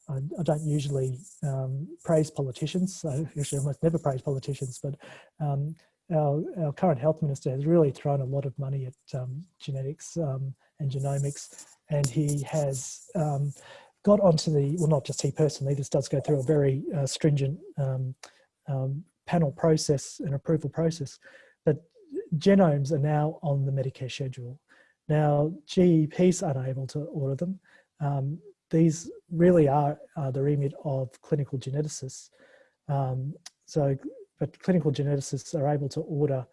I, I, don't usually um, praise politicians, so actually almost never praise politicians, but um, our, our current health minister has really thrown a lot of money at um, genetics and genomics, and he has got onto the, well, not just he personally, this does go through a very uh, stringent panel process and approval process, but genomes are now on the Medicare schedule. Now, GPs are unable to order them. Um, these really are, the remit of clinical geneticists. so but clinical geneticists are able to order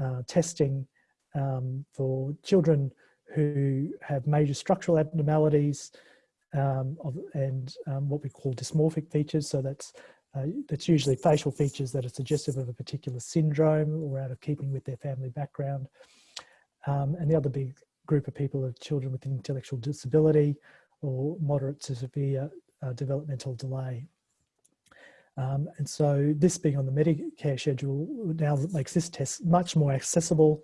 uh, testing um, for children who have major structural abnormalities um, of, and um, what we call dysmorphic features. So that's, uh, that's usually facial features that are suggestive of a particular syndrome or out of keeping with their family background. Um, and the other big group of people are children with intellectual disability or moderate to severe uh, developmental delay. Um, and so this being on the Medicare schedule now makes this test much more accessible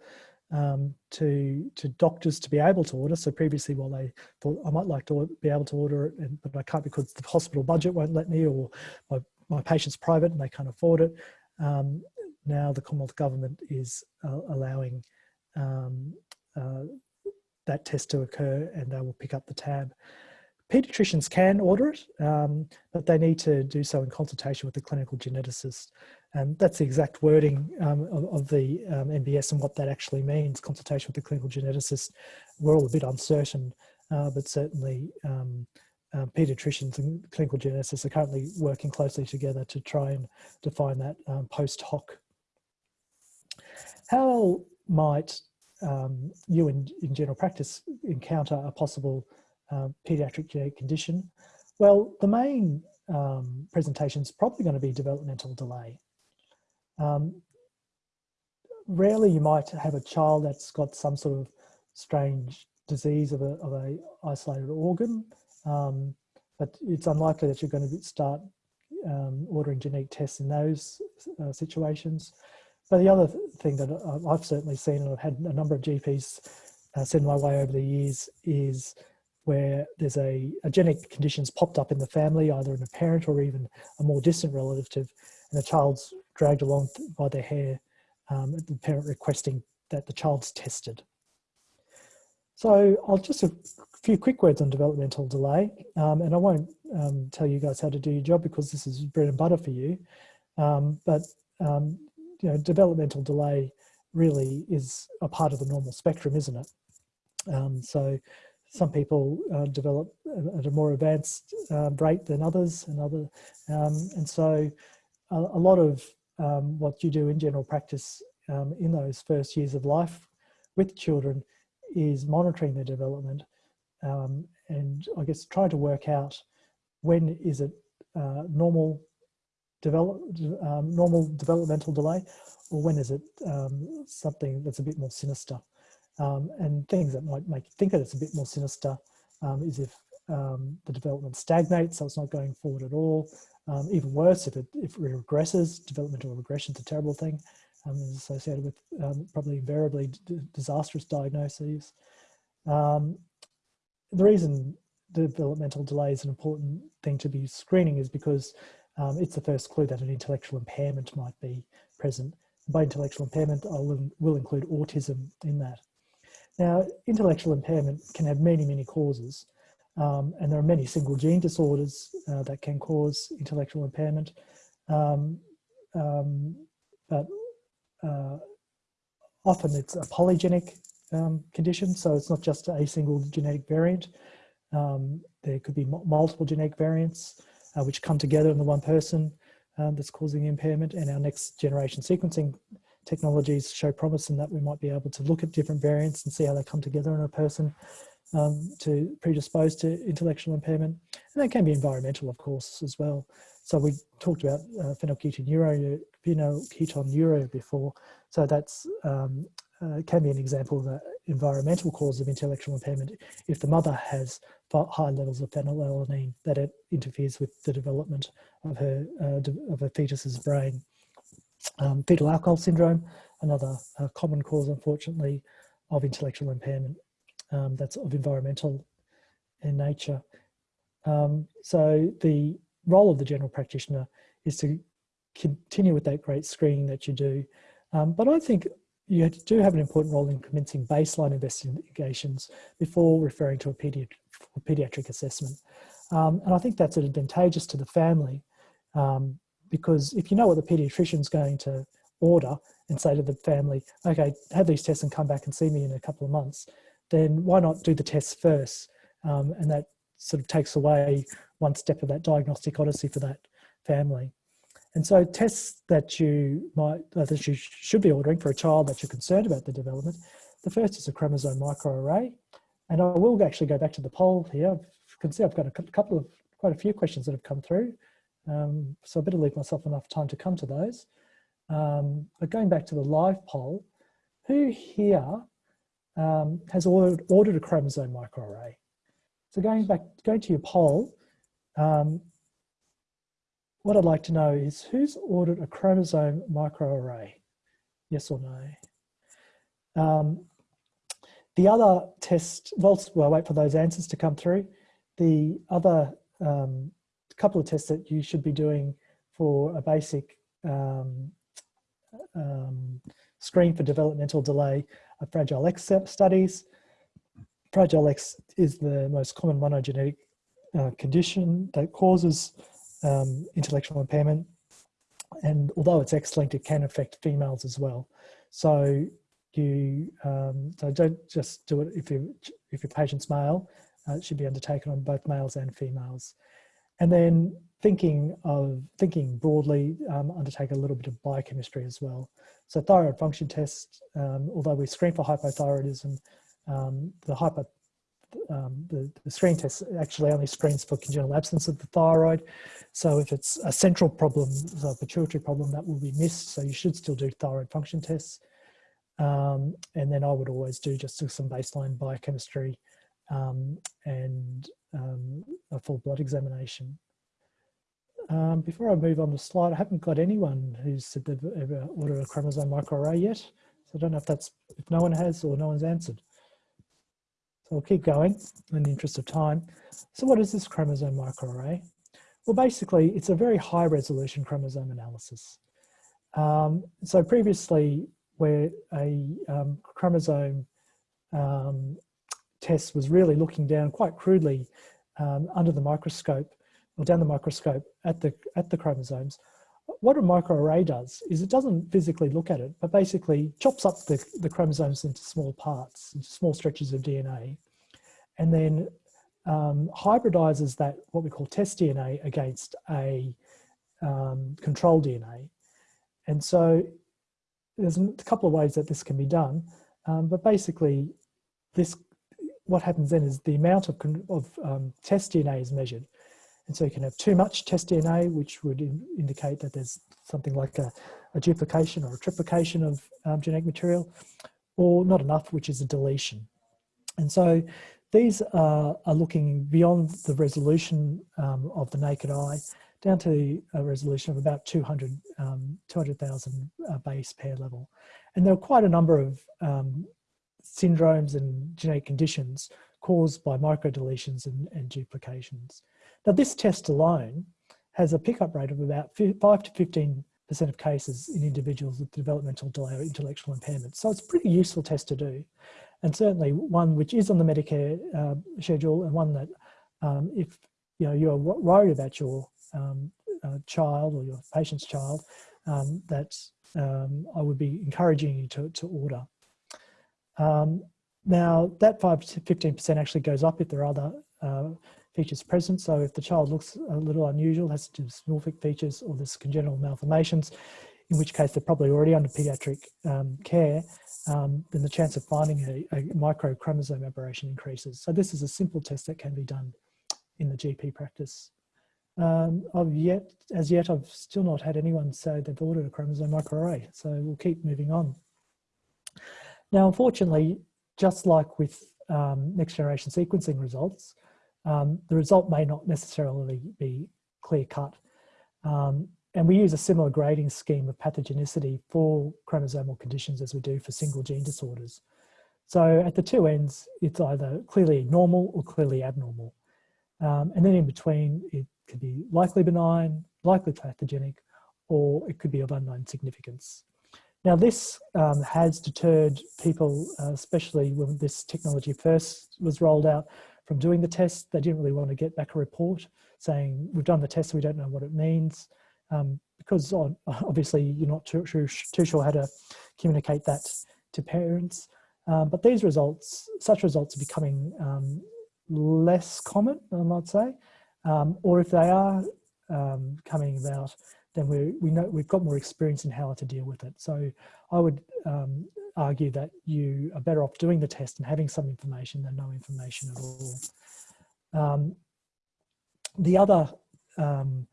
um, to, to doctors to be able to order. So previously, while they thought I might like to be able to order it, but I can't because the hospital budget won't let me or my, my patient's private and they can't afford it. Um, now the Commonwealth Government is uh, allowing um, uh, that test to occur and they will pick up the tab. Pediatricians can order it, um, but they need to do so in consultation with the clinical geneticist. And that's the exact wording um, of, of, the um, MBS and what that actually means, consultation with the clinical geneticist. We're all a bit uncertain, uh, but certainly um, pediatricians and clinical geneticists are currently working closely together to try and define that um, post hoc. How might um, you in, in general practice encounter a possible uh, pediatric genetic condition? Well, the main um, presentation is probably going to be developmental delay. Um, rarely you might have a child that's got some sort of strange disease of a, of a isolated organ, um, but it's unlikely that you're going to start um, ordering genetic tests in those uh, situations. But the other thing that I've certainly seen, and I've had a number of GPs uh, send my way over the years, is where there's a, a genetic condition's popped up in the family, either in a parent or even a more distant relative, and the child's dragged along by their hair, um, the parent requesting that the child's tested. So I'll just a few quick words on developmental delay, um, and I won't um, tell you guys how to do your job because this is bread and butter for you. Um, but um, you know, developmental delay really is a part of the normal spectrum, isn't it? Um, so some people uh, develop at a more advanced uh, rate than others, and other, and so a, a lot of what you do in general practice in those first years of life with children is monitoring their development, um, and I guess trying to work out when is it uh, normal develop um, normal developmental delay, or when is it um, something that's a bit more sinister. Um, and things that might make you think that it's a bit more sinister um, is if um, the development stagnates, so it's not going forward at all. Even worse, if it, if it regresses, developmental regression is a terrible thing. Um, is associated with um, probably invariably disastrous diagnoses. the reason developmental delay is an important thing to be screening is because it's the first clue that an intellectual impairment might be present. By intellectual impairment, I will, will include autism in that. Now, intellectual impairment can have many, many causes, um, and there are many single gene disorders uh, that can cause intellectual impairment. Um, um, but often it's a polygenic um, condition, so it's not just a single genetic variant. Um, there could be multiple genetic variants uh, which come together in the one person um, that's causing the impairment, and our next generation sequencing technologies show promise in that we might be able to look at different variants and see how they come together in a person um, to predispose to intellectual impairment. And that can be environmental, of course, as well. So we talked about uh, phenylketonuria, phenylketonuria before. So that's um, uh, can be an example of an environmental cause of intellectual impairment if the mother has high levels of phenylalanine that it interferes with the development of her uh, of a fetus's brain. Um, fetal alcohol syndrome, another uh, common cause, unfortunately, of intellectual impairment um, that's of environmental in nature. Um, so the role of the general practitioner is to continue with that great screening that you do. Um, but I think you do have an important role in commencing baseline investigations before referring to a pediatric, pediatric assessment. Um, and I think that's advantageous to the family um, because if you know what the pediatrician's going to order and say to the family, okay, have these tests and come back and see me in a couple of months, then why not do the tests first? Um, and that sort of takes away one step of that diagnostic odyssey for that family. And so tests that you might, uh, that you should be ordering for a child that you're concerned about the development, the first is a chromosome microarray. And I will actually go back to the poll here. You can see I've got a couple of, quite a few questions that have come through. Um, so I better leave myself enough time to come to those. Um, but going back to the live poll, who here um, has ordered, ordered, a chromosome microarray? So going back, going to your poll, um, what I'd like to know is who's ordered a chromosome microarray? Yes or no? Um, the other test, well, well, wait for those answers to come through. The other um, couple of tests that you should be doing for a basic um, um, screen for developmental delay are Fragile X studies. Fragile X is the most common monogenetic uh, condition that causes um, intellectual impairment. And although it's X-linked, it can affect females as well. So you um, so don't just do it if you if your patient's male. Uh, it should be undertaken on both males and females. And then thinking of thinking broadly, um, undertake a little bit of biochemistry as well. So thyroid function tests, um, although we screen for hypothyroidism, um, the um, the, the screen test actually only screens for congenital absence of the thyroid. So if it's a central problem, so a pituitary problem, that will be missed. So you should still do thyroid function tests. Um, and then I would always do just some baseline biochemistry um, and um, a full blood examination. Um, before I move on the slide, I haven't got anyone who's said they've ever ordered a chromosome microarray yet. So I don't know if that's, if no one has or no one's answered. So I'll keep going in the interest of time. So what is this chromosome microarray? Well, basically, it's a very high resolution chromosome analysis. Um, so previously, where a um, chromosome um, test was really looking down quite crudely um, under the microscope or down the microscope at the, at the chromosomes, what a microarray does is it doesn't physically look at it, but basically chops up the, the chromosomes into small parts, into small stretches of DNA, and then um, hybridizes that, what we call test DNA, against a um, control DNA. And so there's a couple of ways that this can be done, um, but basically this, what happens then is the amount of, of um, test DNA is measured. And so you can have too much test DNA, which would in, indicate that there's something like a, a duplication or a triplication of um, genetic material, or not enough, which is a deletion. And so these are, are looking beyond the resolution um, of the naked eye down to a resolution of about 200, um, 200,000 uh, base pair level. And there are quite a number of um, syndromes and genetic conditions caused by microdeletions and, and duplications. Now this test alone has a pickup rate of about 5 to 15 percent of cases in individuals with developmental delay or intellectual impairment. So it's a pretty useful test to do. And certainly one which is on the Medicare uh, schedule and one that um, if you know you're worried about your um, uh, child or your patient's child, um, that um, I would be encouraging you to, to order. Um, now that 5 to 15% actually goes up if there are other uh, features present. So if the child looks a little unusual, has dysmorphic features or there's congenital malformations, in which case they're probably already under pediatric um, care, um, then the chance of finding a, a microchromosome aberration increases. So this is a simple test that can be done in the GP practice. Um, I've yet, as yet, I've still not had anyone say they've ordered a chromosome microarray, so we'll keep moving on. Now, unfortunately, just like with um, next generation sequencing results, um, the result may not necessarily be clear cut. Um, and we use a similar grading scheme of pathogenicity for chromosomal conditions as we do for single gene disorders. So at the two ends, it's either clearly normal or clearly abnormal. Um, and then in between, it could be likely benign, likely pathogenic, or it could be of unknown significance. Now this um, has deterred people, uh, especially when this technology first was rolled out, from doing the test. They didn't really want to get back a report saying, we've done the test, we don't know what it means. Um, because obviously you're not too, too, too, sure how to communicate that to parents. Um, but these results, such results are becoming um, less common, I might say. Um, or if they are um, coming about, then we, we know we've got more experience in how to deal with it. So I would um, argue that you are better off doing the test and having some information than no information at all. Um, the other um,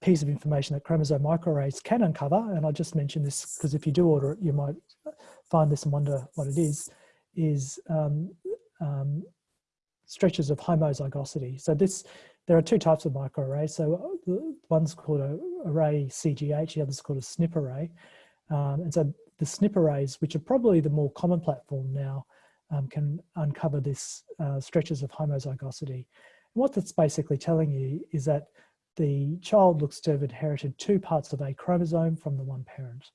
piece of information that chromosome microarrays can uncover, and I just mentioned this because if you do order it, you might find this and wonder what it is, is um, um, stretches of homozygosity. So this, there are two types of microarrays. So uh, one's called a array CGH, the other's called a SNP array. Um, and so the SNP arrays, which are probably the more common platform now, um, can uncover this uh, stretches of homozygosity. And what that's basically telling you is that the child looks to have inherited two parts of a chromosome from the one parent.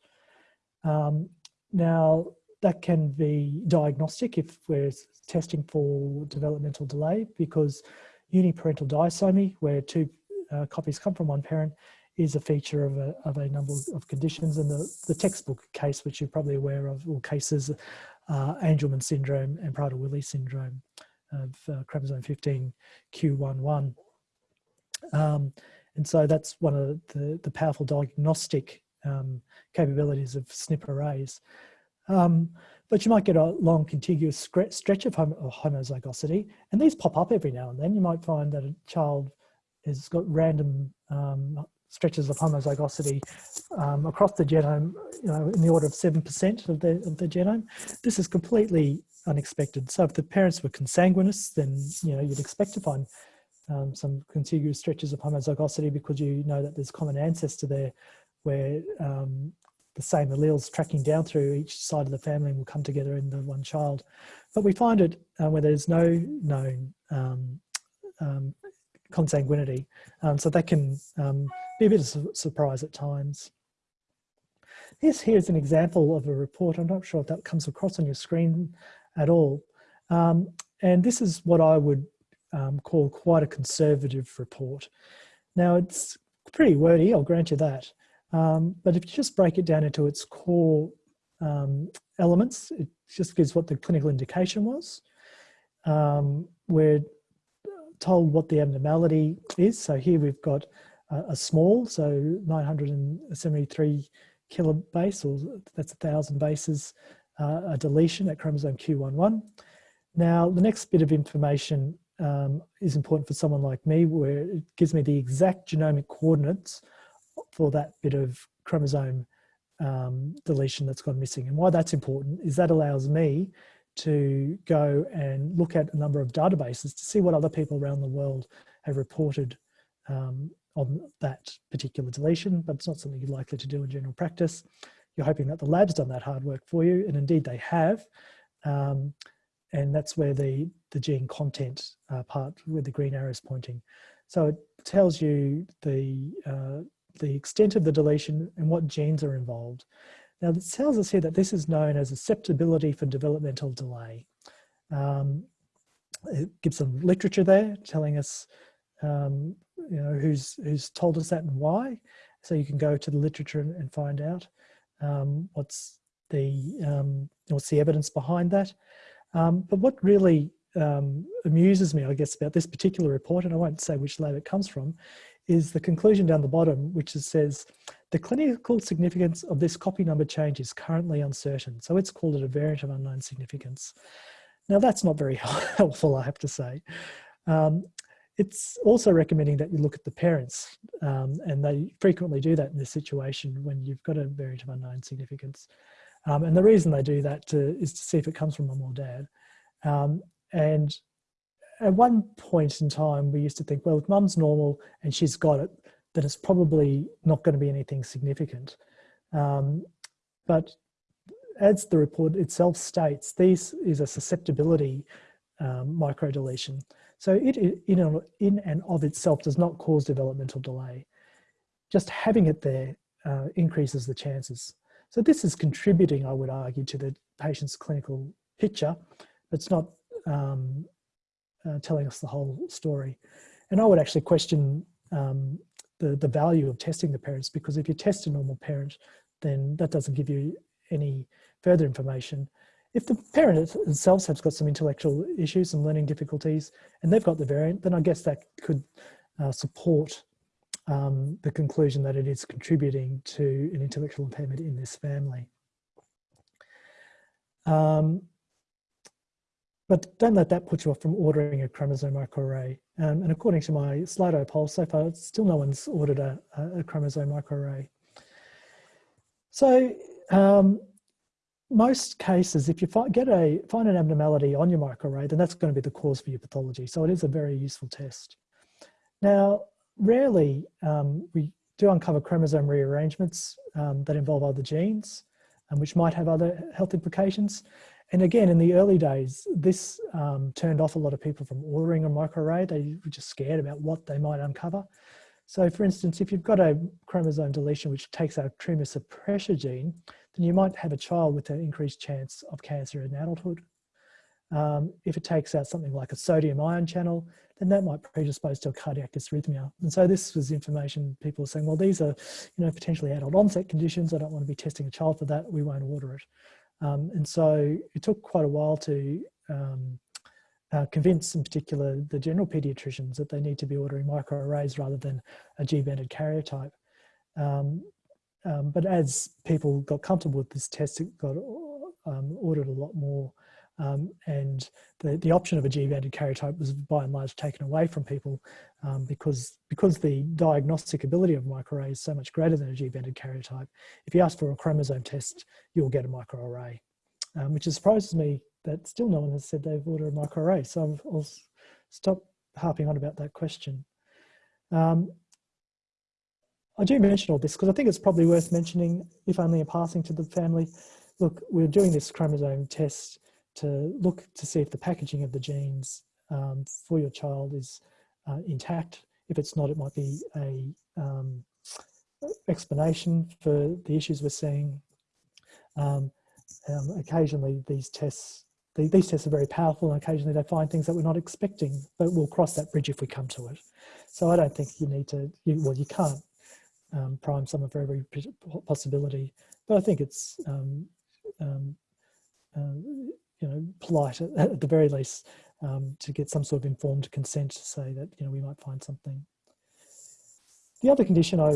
Um, now, that can be diagnostic if we're testing for developmental delay because uniparental disomy, where two uh, copies come from one parent, is a feature of a, of a number of conditions and the, the textbook case which you're probably aware of or cases uh, Angelman syndrome and Prader-Willi syndrome of uh, chromosome 15 Q11 um, and so that's one of the, the powerful diagnostic um, capabilities of SNP arrays. Um, but you might get a long contiguous stretch of homozygosity and these pop up every now and then. You might find that a child has got random um, stretches of homozygosity um, across the genome, you know, in the order of 7% of the, of the genome. This is completely unexpected. So if the parents were consanguineous, then, you know, you'd expect to find um, some contiguous stretches of homozygosity because you know that there's common ancestor there where um, the same alleles tracking down through each side of the family will come together in the one child. But we find it uh, where there's no known um, um consanguinity. Um, so that can um, be a bit of a surprise at times. This here is an example of a report. I'm not sure if that comes across on your screen at all. Um, and this is what I would um, call quite a conservative report. Now it's pretty wordy, I'll grant you that. Um, but if you just break it down into its core um, elements, it just gives what the clinical indication was. Um, we're told what the abnormality is. So here we've got a, a small, so 973 kilobase, or that's a thousand bases, uh, a deletion at chromosome Q11. Now, the next bit of information um, is important for someone like me, where it gives me the exact genomic coordinates for that bit of chromosome um, deletion that's gone missing. And why that's important is that allows me to go and look at a number of databases to see what other people around the world have reported um, on that particular deletion, but it's not something you're likely to do in general practice. You're hoping that the lab's done that hard work for you, and indeed they have. Um, and that's where the, the gene content uh, part, where the green arrow is pointing. So it tells you the, uh, the extent of the deletion and what genes are involved. Now it tells us here that this is known as susceptibility for developmental delay. Um, it gives some literature there telling us, um, you know, who's, who's told us that and why. So you can go to the literature and, find out um, what's the um, what's the evidence behind that. Um, but what really um, amuses me, I guess, about this particular report, and I won't say which lab it comes from, is the conclusion down the bottom, which says, the clinical significance of this copy number change is currently uncertain. So it's called it a variant of unknown significance. Now that's not very helpful, I have to say. Um, it's also recommending that you look at the parents um, and they frequently do that in this situation when you've got a variant of unknown significance. Um, and the reason they do that to, is to see if it comes from mum or dad. Um, and at one point in time, we used to think, well, if mum's normal and she's got it, then it's probably not going to be anything significant. Um, but as the report itself states, this is a susceptibility um, microdeletion. So it in, in and of itself does not cause developmental delay. Just having it there uh, increases the chances. So this is contributing, I would argue, to the patient's clinical picture, it's not um, uh, telling us the whole story. And I would actually question um, the, the value of testing the parents because if you test a normal parent, then that doesn't give you any further information. If the parent themselves has got some intellectual issues, some learning difficulties, and they've got the variant, then I guess that could uh, support um, the conclusion that it is contributing to an intellectual impairment in this family. Um, but don't let that put you off from ordering a chromosome microarray. Um, and according to my Slido poll, so far, still no one's ordered a, a chromosome microarray. So um, most cases, if you find, get a, find an abnormality on your microarray, then that's going to be the cause for your pathology. So it is a very useful test. Now, rarely um, we do uncover chromosome rearrangements um, that involve other genes, and which might have other health implications. And again, in the early days, this um, turned off a lot of people from ordering a microarray. They were just scared about what they might uncover. So for instance, if you've got a chromosome deletion which takes our tumor suppressor gene, then you might have a child with an increased chance of cancer in adulthood. Um, if it takes out something like a sodium ion channel, then that might predispose to a cardiac dysrhythmia. And so this was information people were saying, well, these are you know, potentially adult onset conditions. I don't want to be testing a child for that. We won't order it. Um, and so it took quite a while to um, uh, convince in particular the general pediatricians that they need to be ordering microarrays rather than a G-banded karyotype. Um, um, but as people got comfortable with this test, it got um, ordered a lot more um, and the, the option of a G-banded karyotype was by and large taken away from people um, because, because the diagnostic ability of microarray is so much greater than a G-banded karyotype. If you ask for a chromosome test, you'll get a microarray, um, which surprises me that still no one has said they've ordered a microarray. So I'll, I'll stop harping on about that question. Um, I do mention all this because I think it's probably worth mentioning, if only in passing to the family. Look, we're doing this chromosome test to look to see if the packaging of the genes um, for your child is uh, intact. If it's not, it might be a um, explanation for the issues we're seeing. Um, um, occasionally these tests, the, these tests are very powerful and occasionally they find things that we're not expecting, but we'll cross that bridge if we come to it. So I don't think you need to, you, well, you can't um, prime someone for every possibility, but I think it's, um, um, um, you know, polite at, at the very least um, to get some sort of informed consent to say that, you know, we might find something. The other condition I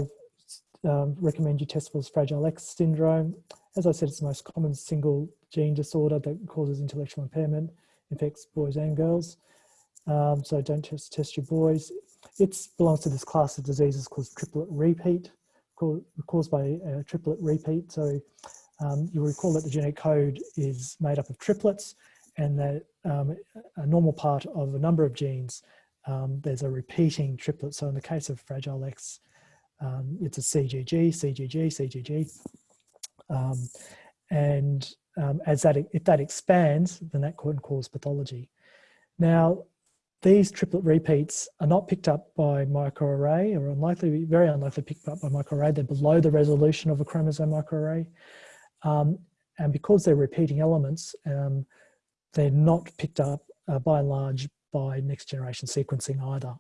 um, recommend you test for is Fragile X syndrome. As I said, it's the most common single gene disorder that causes intellectual impairment, infects boys and girls. Um, so don't just test your boys. It belongs to this class of diseases called triplet repeat, called, caused by a triplet repeat. So um, you'll recall that the genetic code is made up of triplets and that um, a normal part of a number of genes, um, there's a repeating triplet. So in the case of Fragile X, um, it's a CGG, CGG, CGG. Um, and um, as that, if that expands, then that can cause pathology. Now, these triplet repeats are not picked up by microarray or unlikely, very unlikely picked up by microarray. They're below the resolution of a chromosome microarray. Um, and because they're repeating elements, um, they're not picked up uh, by and large by next generation sequencing either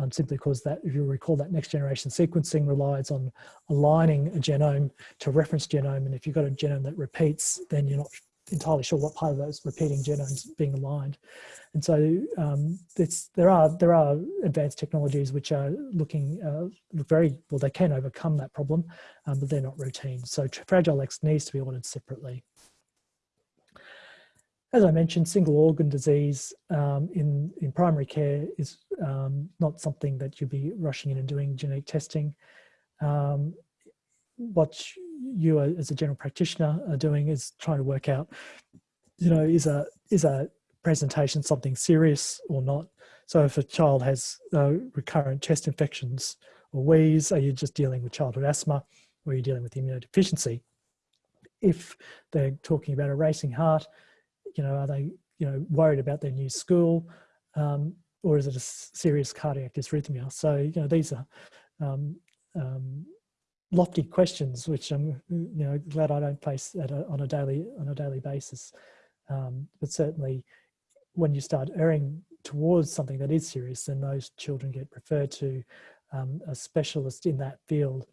um, simply because that, if you recall, that next generation sequencing relies on aligning a genome to reference genome. And if you've got a genome that repeats, then you're not entirely sure what part of those repeating genomes being aligned. And so um, there are there are advanced technologies which are looking uh, very well. They can overcome that problem, um, but they're not routine. So Fragile X needs to be ordered separately. As I mentioned, single organ disease um, in, in primary care is um, not something that you'd be rushing in and doing genetic testing. What you as a general practitioner are doing is trying to work out, you know, is a, is a presentation something serious or not? So if a child has uh, recurrent chest infections or wheeze, are you just dealing with childhood asthma or are you dealing with immunodeficiency? If they're talking about a racing heart, you know, are they, you know, worried about their new school, um, or is it a serious cardiac dysrhythmia? So, you know, these are um, um, lofty questions, which I'm, you know, glad I don't face a, on a daily on a daily basis. Um, but certainly, when you start erring towards something that is serious, then those children get referred to um, a specialist in that field.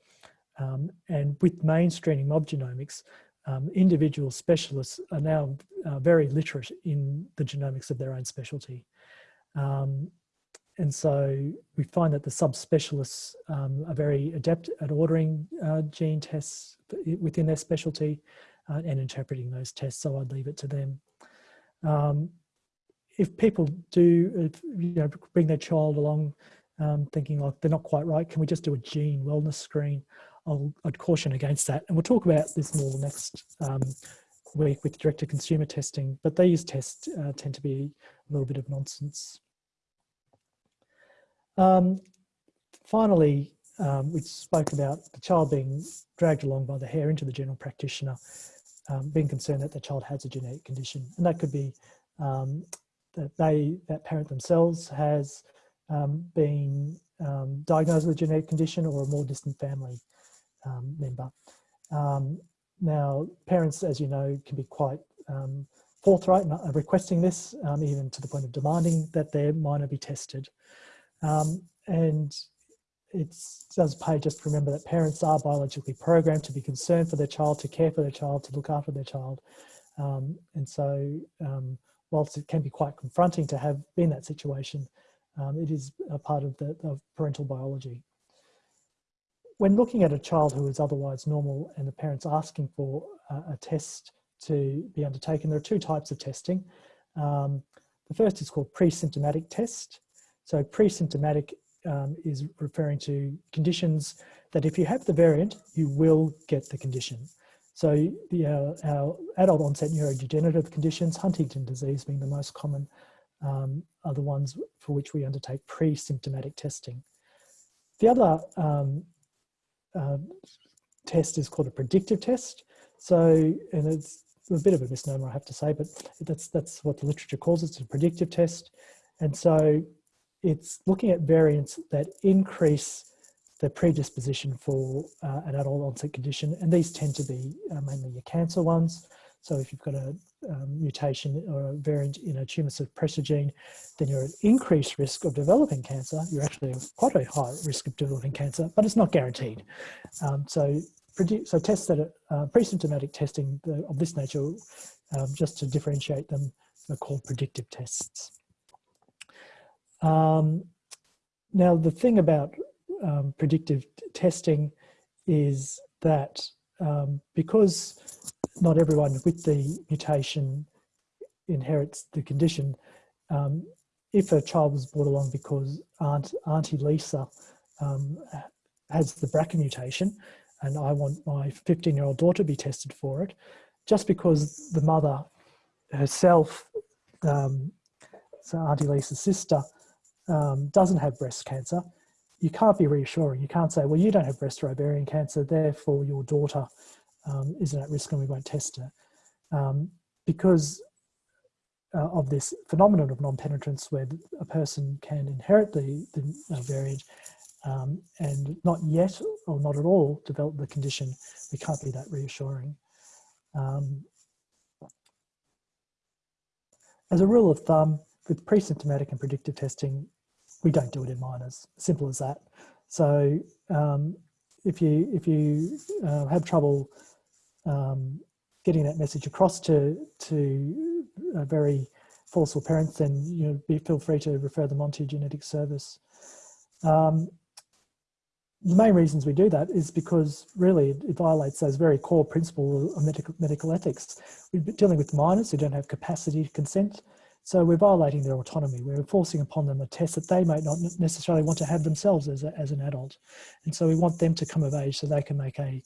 Um, and with mainstreaming mob genomics, um, individual specialists are now uh, very literate in the genomics of their own specialty. And so we find that the subspecialists um, are very adept at ordering uh, gene tests within their specialty uh, and interpreting those tests, so I'd leave it to them. Um, if people do if, you know, bring their child along um, thinking like they're not quite right, can we just do a gene wellness screen? I'll, I'd caution against that. And we'll talk about this more next um, week with direct-to-consumer testing, but these tests uh, tend to be a little bit of nonsense. Um, finally, um, we spoke about the child being dragged along by the hair into the general practitioner, um, being concerned that the child has a genetic condition. And that could be um, that they, that parent themselves has um, been um, diagnosed with a genetic condition or a more distant family um, member. Now, parents, as you know, can be quite forthright in requesting this, even to the point of demanding that their minor be tested. Um, and it does pay just to remember that parents are biologically programmed to be concerned for their child, to care for their child, to look after their child. Um, and so whilst it can be quite confronting to have been that situation, um, it is a part of the parental biology when looking at a child who is otherwise normal and the parent's asking for a, a test to be undertaken, there are two types of testing. Um, the first is called pre-symptomatic test. So pre-symptomatic um, is referring to conditions that if you have the variant, you will get the condition. So the, uh, our adult onset neurodegenerative conditions, Huntington disease being the most common, um, are the ones for which we undertake pre-symptomatic testing. The other um, uh, test is called a predictive test. So, and it's a bit of a misnomer, I have to say, but that's that's what the literature calls it, it's a predictive test. And so it's looking at variants that increase the predisposition for uh, an adult onset condition, and these tend to be uh, mainly your cancer ones. So if you've got a um, mutation or a variant in a tumour suppressor gene, then you're at increased risk of developing cancer. You're actually quite a high risk of developing cancer, but it's not guaranteed. Um, so, so tests that are uh, pre-symptomatic testing of this nature, um, just to differentiate them, are called predictive tests. Um, now, the thing about um, predictive testing is that um, because not everyone with the mutation inherits the condition, um, if a child was brought along because Aunt, Auntie Lisa um, has the BRCA mutation and I want my 15 year old daughter to be tested for it, just because the mother herself, um, so Auntie Lisa's sister, um, doesn't have breast cancer, you can't be reassuring. You can't say, well, you don't have breast or ovarian cancer, therefore your daughter um, isn't at risk and we won't test her. Um, because uh, of this phenomenon of non-penetrance where a person can inherit the, the variant um, and not yet or not at all develop the condition, we can't be that reassuring. Um, as a rule of thumb, with pre-symptomatic and predictive testing, we don't do it in minors. Simple as that. So um, if you if you uh, have trouble um, getting that message across to to a very forceful parents, then you know, be, feel free to refer them on to genetic service. Um, the main reasons we do that is because really it violates those very core principles of medical, medical ethics. We're dealing with minors who don't have capacity to consent. So we're violating their autonomy. We're enforcing upon them a test that they might not necessarily want to have themselves as, a, as an adult. And so we want them to come of age so they can make a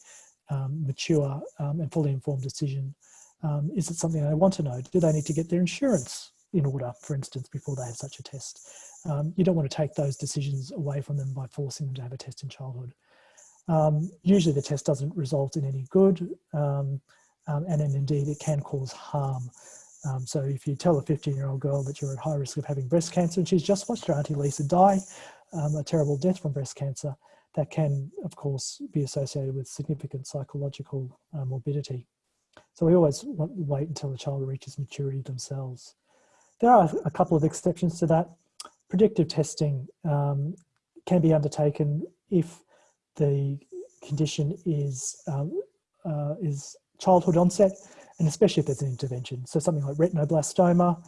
um, mature um, and fully informed decision. Um, is it something they want to know? Do they need to get their insurance in order, for instance, before they have such a test? Um, you don't want to take those decisions away from them by forcing them to have a test in childhood. Um, usually the test doesn't result in any good, um, and then indeed it can cause harm. Um, so if you tell a 15 year old girl that you're at high risk of having breast cancer and she's just watched her auntie Lisa die, um, a terrible death from breast cancer, that can of course be associated with significant psychological uh, morbidity. So we always want, to wait until the child reaches maturity themselves. There are a couple of exceptions to that. Predictive testing um, can be undertaken if the condition is, um, uh, is childhood onset and especially if there's an intervention. So something like retinoblastoma,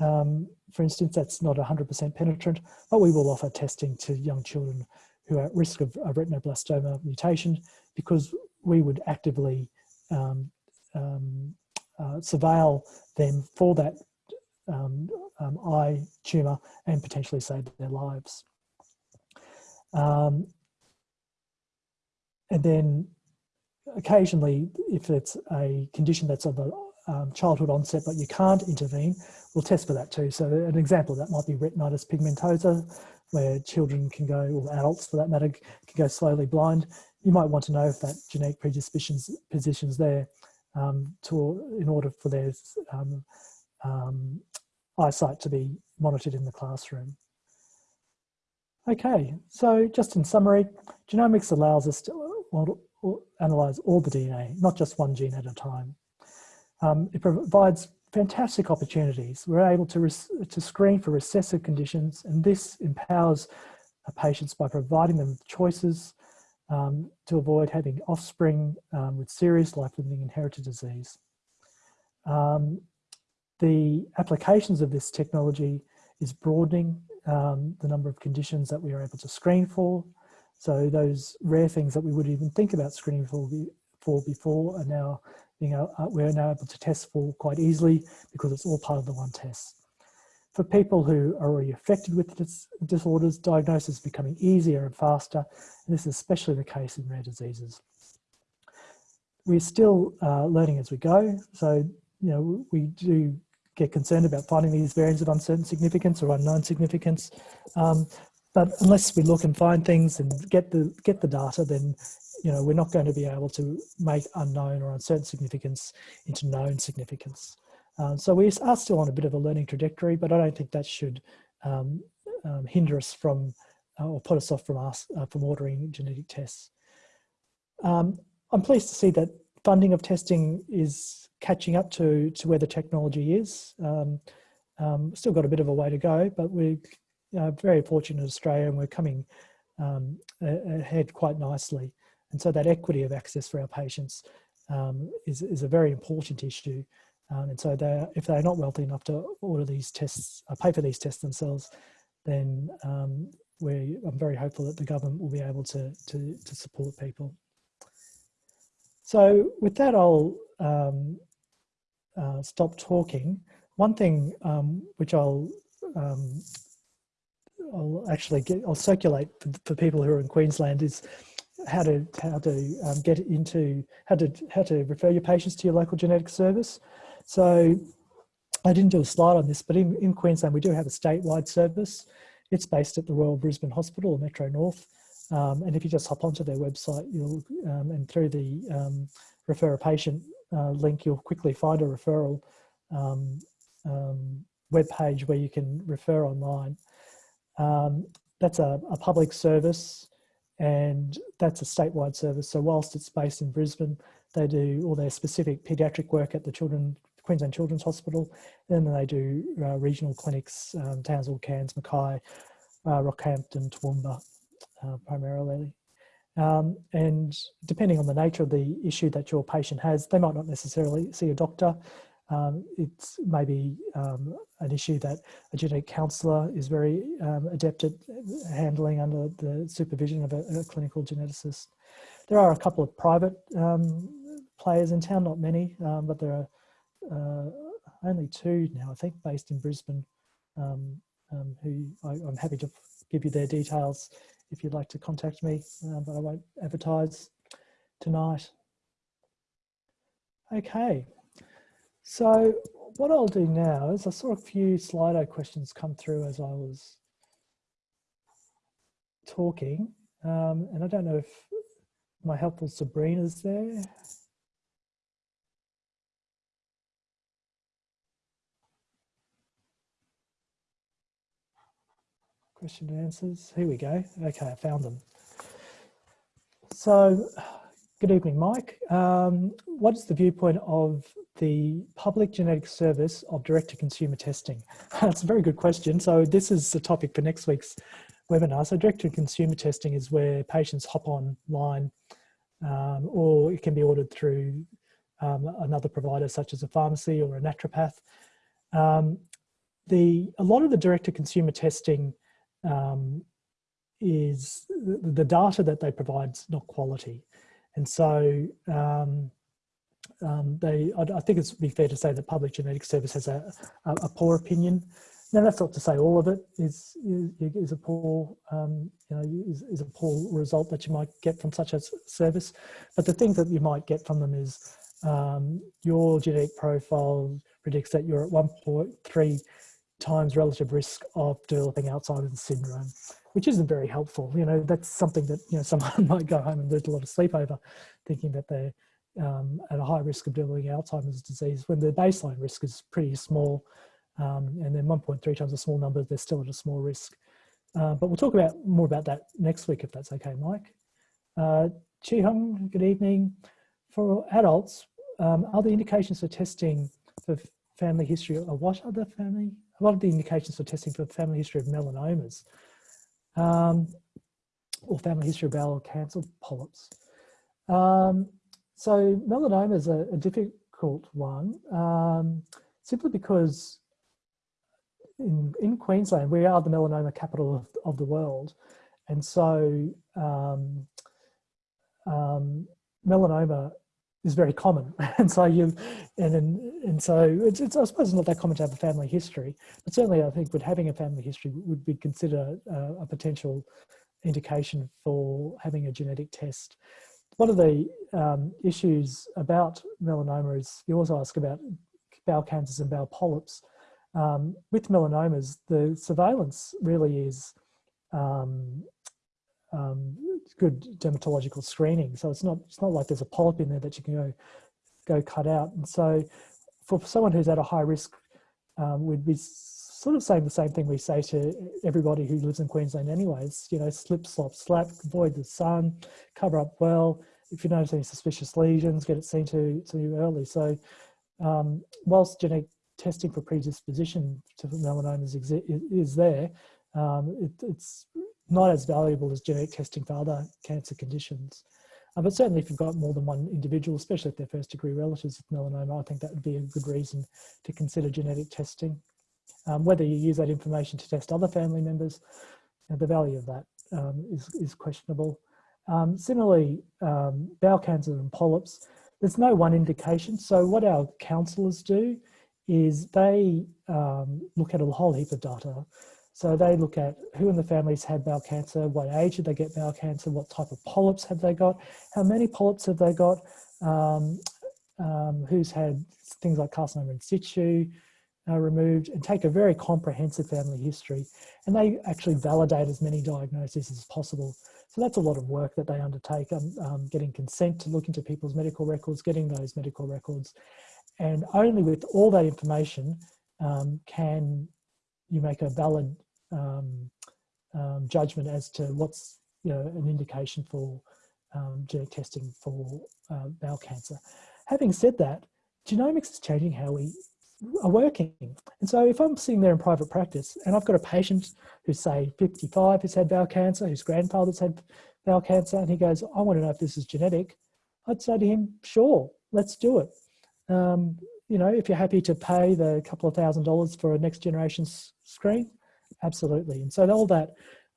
um, for instance, that's not 100% penetrant, but we will offer testing to young children who are at risk of a retinoblastoma mutation because we would actively um, um, uh, surveil them for that um, um, eye tumour and potentially save their lives. Um, and then occasionally, if it's a condition that's of a um, childhood onset but you can't intervene, we'll test for that too. So an example that might be retinitis pigmentosa, where children can go, or adults for that matter, can go slowly blind. You might want to know if that genetic predispositions positions there um, to, in order for their um, um, eyesight to be monitored in the classroom. Okay, so just in summary, genomics allows us to analyze all the DNA, not just one gene at a time. Um, it provides fantastic opportunities. We're able to, to screen for recessive conditions and this empowers patients by providing them with choices um, to avoid having offspring um, with serious life-limiting inherited disease. Um, the applications of this technology is broadening um, the number of conditions that we are able to screen for so those rare things that we would even think about screening for, for before are now being uh, we're now able to test for quite easily because it's all part of the one test. For people who are already affected with dis disorders, diagnosis is becoming easier and faster, and this is especially the case in rare diseases. We're still uh, learning as we go, so you know we do get concerned about finding these variants of uncertain significance or unknown significance, um, but unless we look and find things and get the get the data, then you know we're not going to be able to make unknown or uncertain significance into known significance. Uh, so we are still on a bit of a learning trajectory, but I don't think that should um, um, hinder us from uh, or put us off from us uh, from ordering genetic tests. Um, I'm pleased to see that funding of testing is catching up to to where the technology is. Um, um still got a bit of a way to go, but we're uh, very fortunate in Australia and we're coming um, ahead quite nicely. And so that equity of access for our patients um, is, is a very important issue. Um, and so they if they're not wealthy enough to order these tests, uh, pay for these tests themselves, then um, we, I'm very hopeful that the government will be able to, to, to support people. So with that, I'll um, uh, stop talking. One thing um, which I'll um, I'll actually get I'll circulate for, for, people who are in Queensland is how to how to um, get into how to how to refer your patients to your local genetic service. So I didn't do a slide on this, but in, in Queensland we do have a statewide service. It's based at the Royal Brisbane Hospital Metro North. Um, and if you just hop onto their website, you'll um, and through the um, refer a patient uh, link, you'll quickly find a referral um, um, web page where you can refer online. Um, that's a, a, public service and that's a statewide service. So whilst it's based in Brisbane, they do all their specific paediatric work at the Children, Queensland Children's Hospital. And then they do uh, regional clinics, um, Townsville, Cairns, Mackay, uh, Rockhampton, Toowoomba uh, primarily. Um, and depending on the nature of the issue that your patient has, they might not necessarily see a doctor. Um, it's maybe um, an issue that a genetic counsellor is very um, adept at handling under the supervision of a, a, clinical geneticist. There are a couple of private um, players in town, not many, um, but there are uh, only two now, I think, based in Brisbane, um, who I, am happy to give you their details if you'd like to contact me, uh, but I won't advertise tonight. Okay. So what I'll do now is I saw a few Slido questions come through as I was talking. Um, and I don't know if my helpful Sabrina's there. Question and answers. Here we go. Okay, I found them. So Good evening, Mike. Um, what is the viewpoint of the public genetic service of direct-to-consumer testing? That's a very good question. So this is the topic for next week's webinar. So direct-to-consumer testing is where patients hop online um, or it can be ordered through um, another provider such as a pharmacy or a naturopath. Um, the, a lot of the direct-to-consumer testing um, is the, the data that they provide is not quality. And so um, um, they, I, I, think it's be fair to say that Public Genetics Service has a, a, a, poor opinion. Now that's not to say all of it is is, is a poor, um, you know, is, is, a poor result that you might get from such a service. But the thing that you might get from them is um, your genetic profile predicts that you're at 1.3 times relative risk of developing Alzheimer's syndrome which isn't very helpful. You know, that's something that, you know, someone might go home and lose a lot of sleep over thinking that they're um, at a high risk of developing Alzheimer's disease when the baseline risk is pretty small. Um, and then 1.3 times a small number, they're still at a small risk. Uh, but we'll talk about more about that next week, if that's okay, Mike. Uh, Chi Hung, good evening. For adults, um, are the indications for testing for family history, or what are the family, a lot of the indications for testing for family history of melanomas? Um, or family history of bowel cancer polyps. Um, so melanoma is a, a difficult one, um, simply because in, in Queensland, we are the melanoma capital of, of the world. And so um, um, melanoma is very common. And so you, and, and, and so it's, it's, I suppose it's not that common to have a family history, but certainly I think with having a family history would be considered a, a potential indication for having a genetic test. One of the um, issues about melanoma is you also ask about bowel cancers and bowel polyps. Um, with melanomas, the surveillance really is um, um, good dermatological screening. So it's not it's not like there's a polyp in there that you can go go cut out. And so for someone who's at a high risk, um, we'd be sort of saying the same thing we say to everybody who lives in Queensland anyways, you know, slip, slop, slap, avoid the sun, cover up well. If you notice any suspicious lesions, get it seen to, to you early. So um, whilst genetic testing for predisposition to melanomas is there, um, it, it's not as valuable as genetic testing for other cancer conditions. Uh, but certainly if you've got more than one individual, especially if they're first degree relatives with melanoma, I think that would be a good reason to consider genetic testing. Um, whether you use that information to test other family members, uh, the value of that um, is is, questionable. Um, similarly, um, bowel cancer and polyps, there's no one indication. So what our counsellors do is they um, look at a whole heap of data. So they look at who in the families had bowel cancer, what age did they get bowel cancer, what type of polyps have they got, how many polyps have they got, um, um, who's had things like carcinoma in situ uh, removed, and take a very comprehensive family history. And they actually validate as many diagnoses as possible. So that's a lot of work that they undertake, um, um, getting consent to look into people's medical records, getting those medical records. And only with all that information um, can you make a valid um, um, judgment as to what's you know an indication for um, genetic testing for uh, bowel cancer. Having said that, genomics is changing how we are working. And so if I'm sitting there in private practice and I've got a patient who's say 55 who's had bowel cancer, whose grandfather's had bowel cancer, and he goes, I want to know if this is genetic, I'd say to him, sure, let's do it. Um, you know, if you're happy to pay the couple of thousand dollars for a next generation screen, absolutely. And so all that,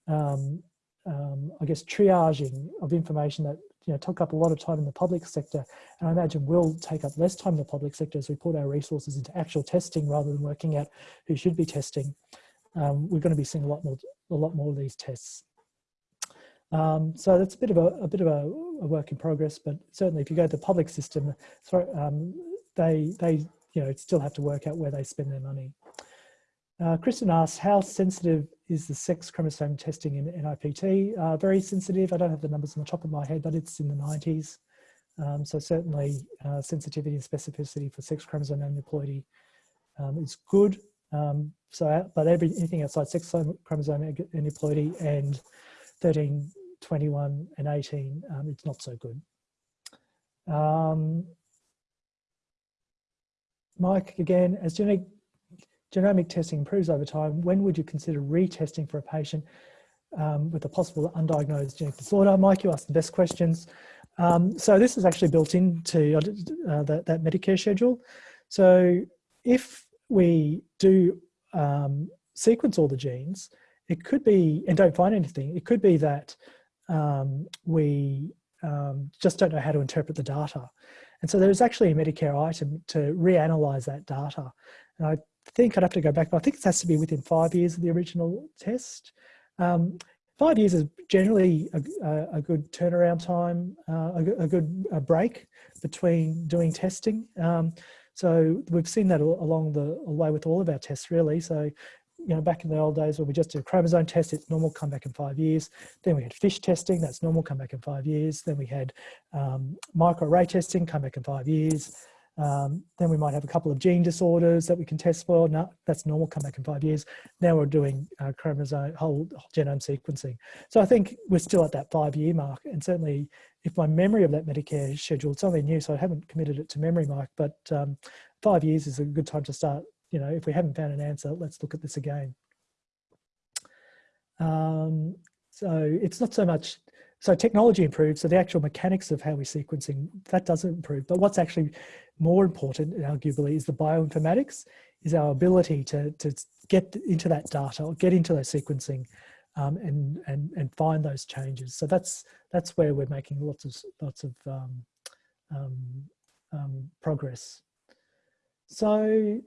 um, um, I guess, triaging of information that you know took up a lot of time in the public sector, and I imagine will take up less time in the public sector as we put our resources into actual testing rather than working out who should be testing. Um, we're going to be seeing a lot more, a lot more of these tests. Um, so that's a bit of a, a bit of a, a, work in progress, but certainly if you go to the public system, sorry, um, they they you know still have to work out where they spend their money. Uh, Kristen asks, how sensitive is the sex chromosome testing in NIPT? Uh, very sensitive. I don't have the numbers on the top of my head, but it's in the 90s. Um, so certainly uh, sensitivity and specificity for sex chromosome aneuploidy um, is good. Um, so, uh, but every, anything outside sex chromosome aneuploidy and 13, 21 and 18, um, it's not so good. Um, Mike, again, as genetic genomic testing improves over time, when would you consider retesting for a patient um, with a possible undiagnosed genetic disorder? Mike, you asked the best questions. Um, so this is actually built into uh, that, that, Medicare schedule. So if we do um, sequence all the genes, it could be, and don't find anything, it could be that um, we um, just don't know how to interpret the data. And so there's actually a Medicare item to reanalyze that data. And I think I'd have to go back, but I think it has to be within five years of the original test. Um, five years is generally a, a good turnaround time, uh, a, a, good a break between doing testing. Um, so we've seen that along the way with all of our tests really. So, you know, back in the old days when we just did a chromosome test, it's normal, come back in five years. Then we had FISH testing, that's normal, come back in five years. Then we had um, microarray testing, come back in five years. Um, then we might have a couple of gene disorders that we can test for. No, that's normal, come back in five years. Now we're doing uh, chromosome, whole, whole genome sequencing. So I think we're still at that five year mark. And certainly if my memory of that Medicare schedule, it's only new, so I haven't committed it to memory, Mike, but um, five years is a good time to start. You know, if we haven't found an answer, let's look at this again. Um, so it's not so much so technology improves, so the actual mechanics of how we're sequencing, that doesn't improve. But what's actually more important, arguably, is the bioinformatics, is our ability to, to get into that data or get into that sequencing um, and, and, and find those changes. So that's, that's where we're making lots of, lots of um, um, um progress. So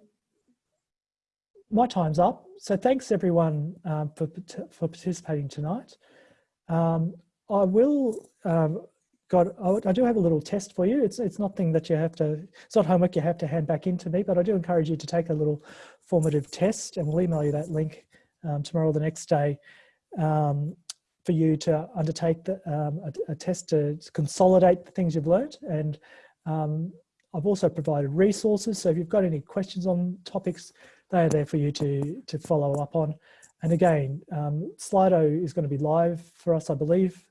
my time's up. So thanks everyone um, for, for participating tonight. Um, I will, got, I do have a little test for you. It's, it's nothing that you have to, it's not homework you have to hand back into me, but I do encourage you to take a little formative test and we'll email you that link um, tomorrow or the next day um, for you to undertake the, um, a, a, test to consolidate the things you've learned. And um, I've also provided resources. So if you've got any questions on topics, they are there for you to, to follow up on. And again, um, Slido is going to be live for us, I believe.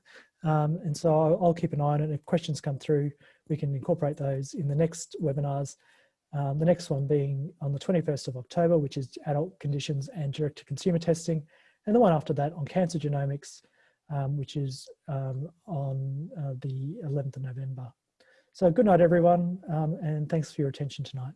Um, and so I'll, I'll, keep an eye on it. If questions come through, we can incorporate those in the next webinars. Um, the next one being on the 21st of October, which is adult conditions and direct to consumer testing. And the one after that on cancer genomics, um, which is um, on uh, the 11th of November. So good night, everyone, um, and thanks for your attention tonight.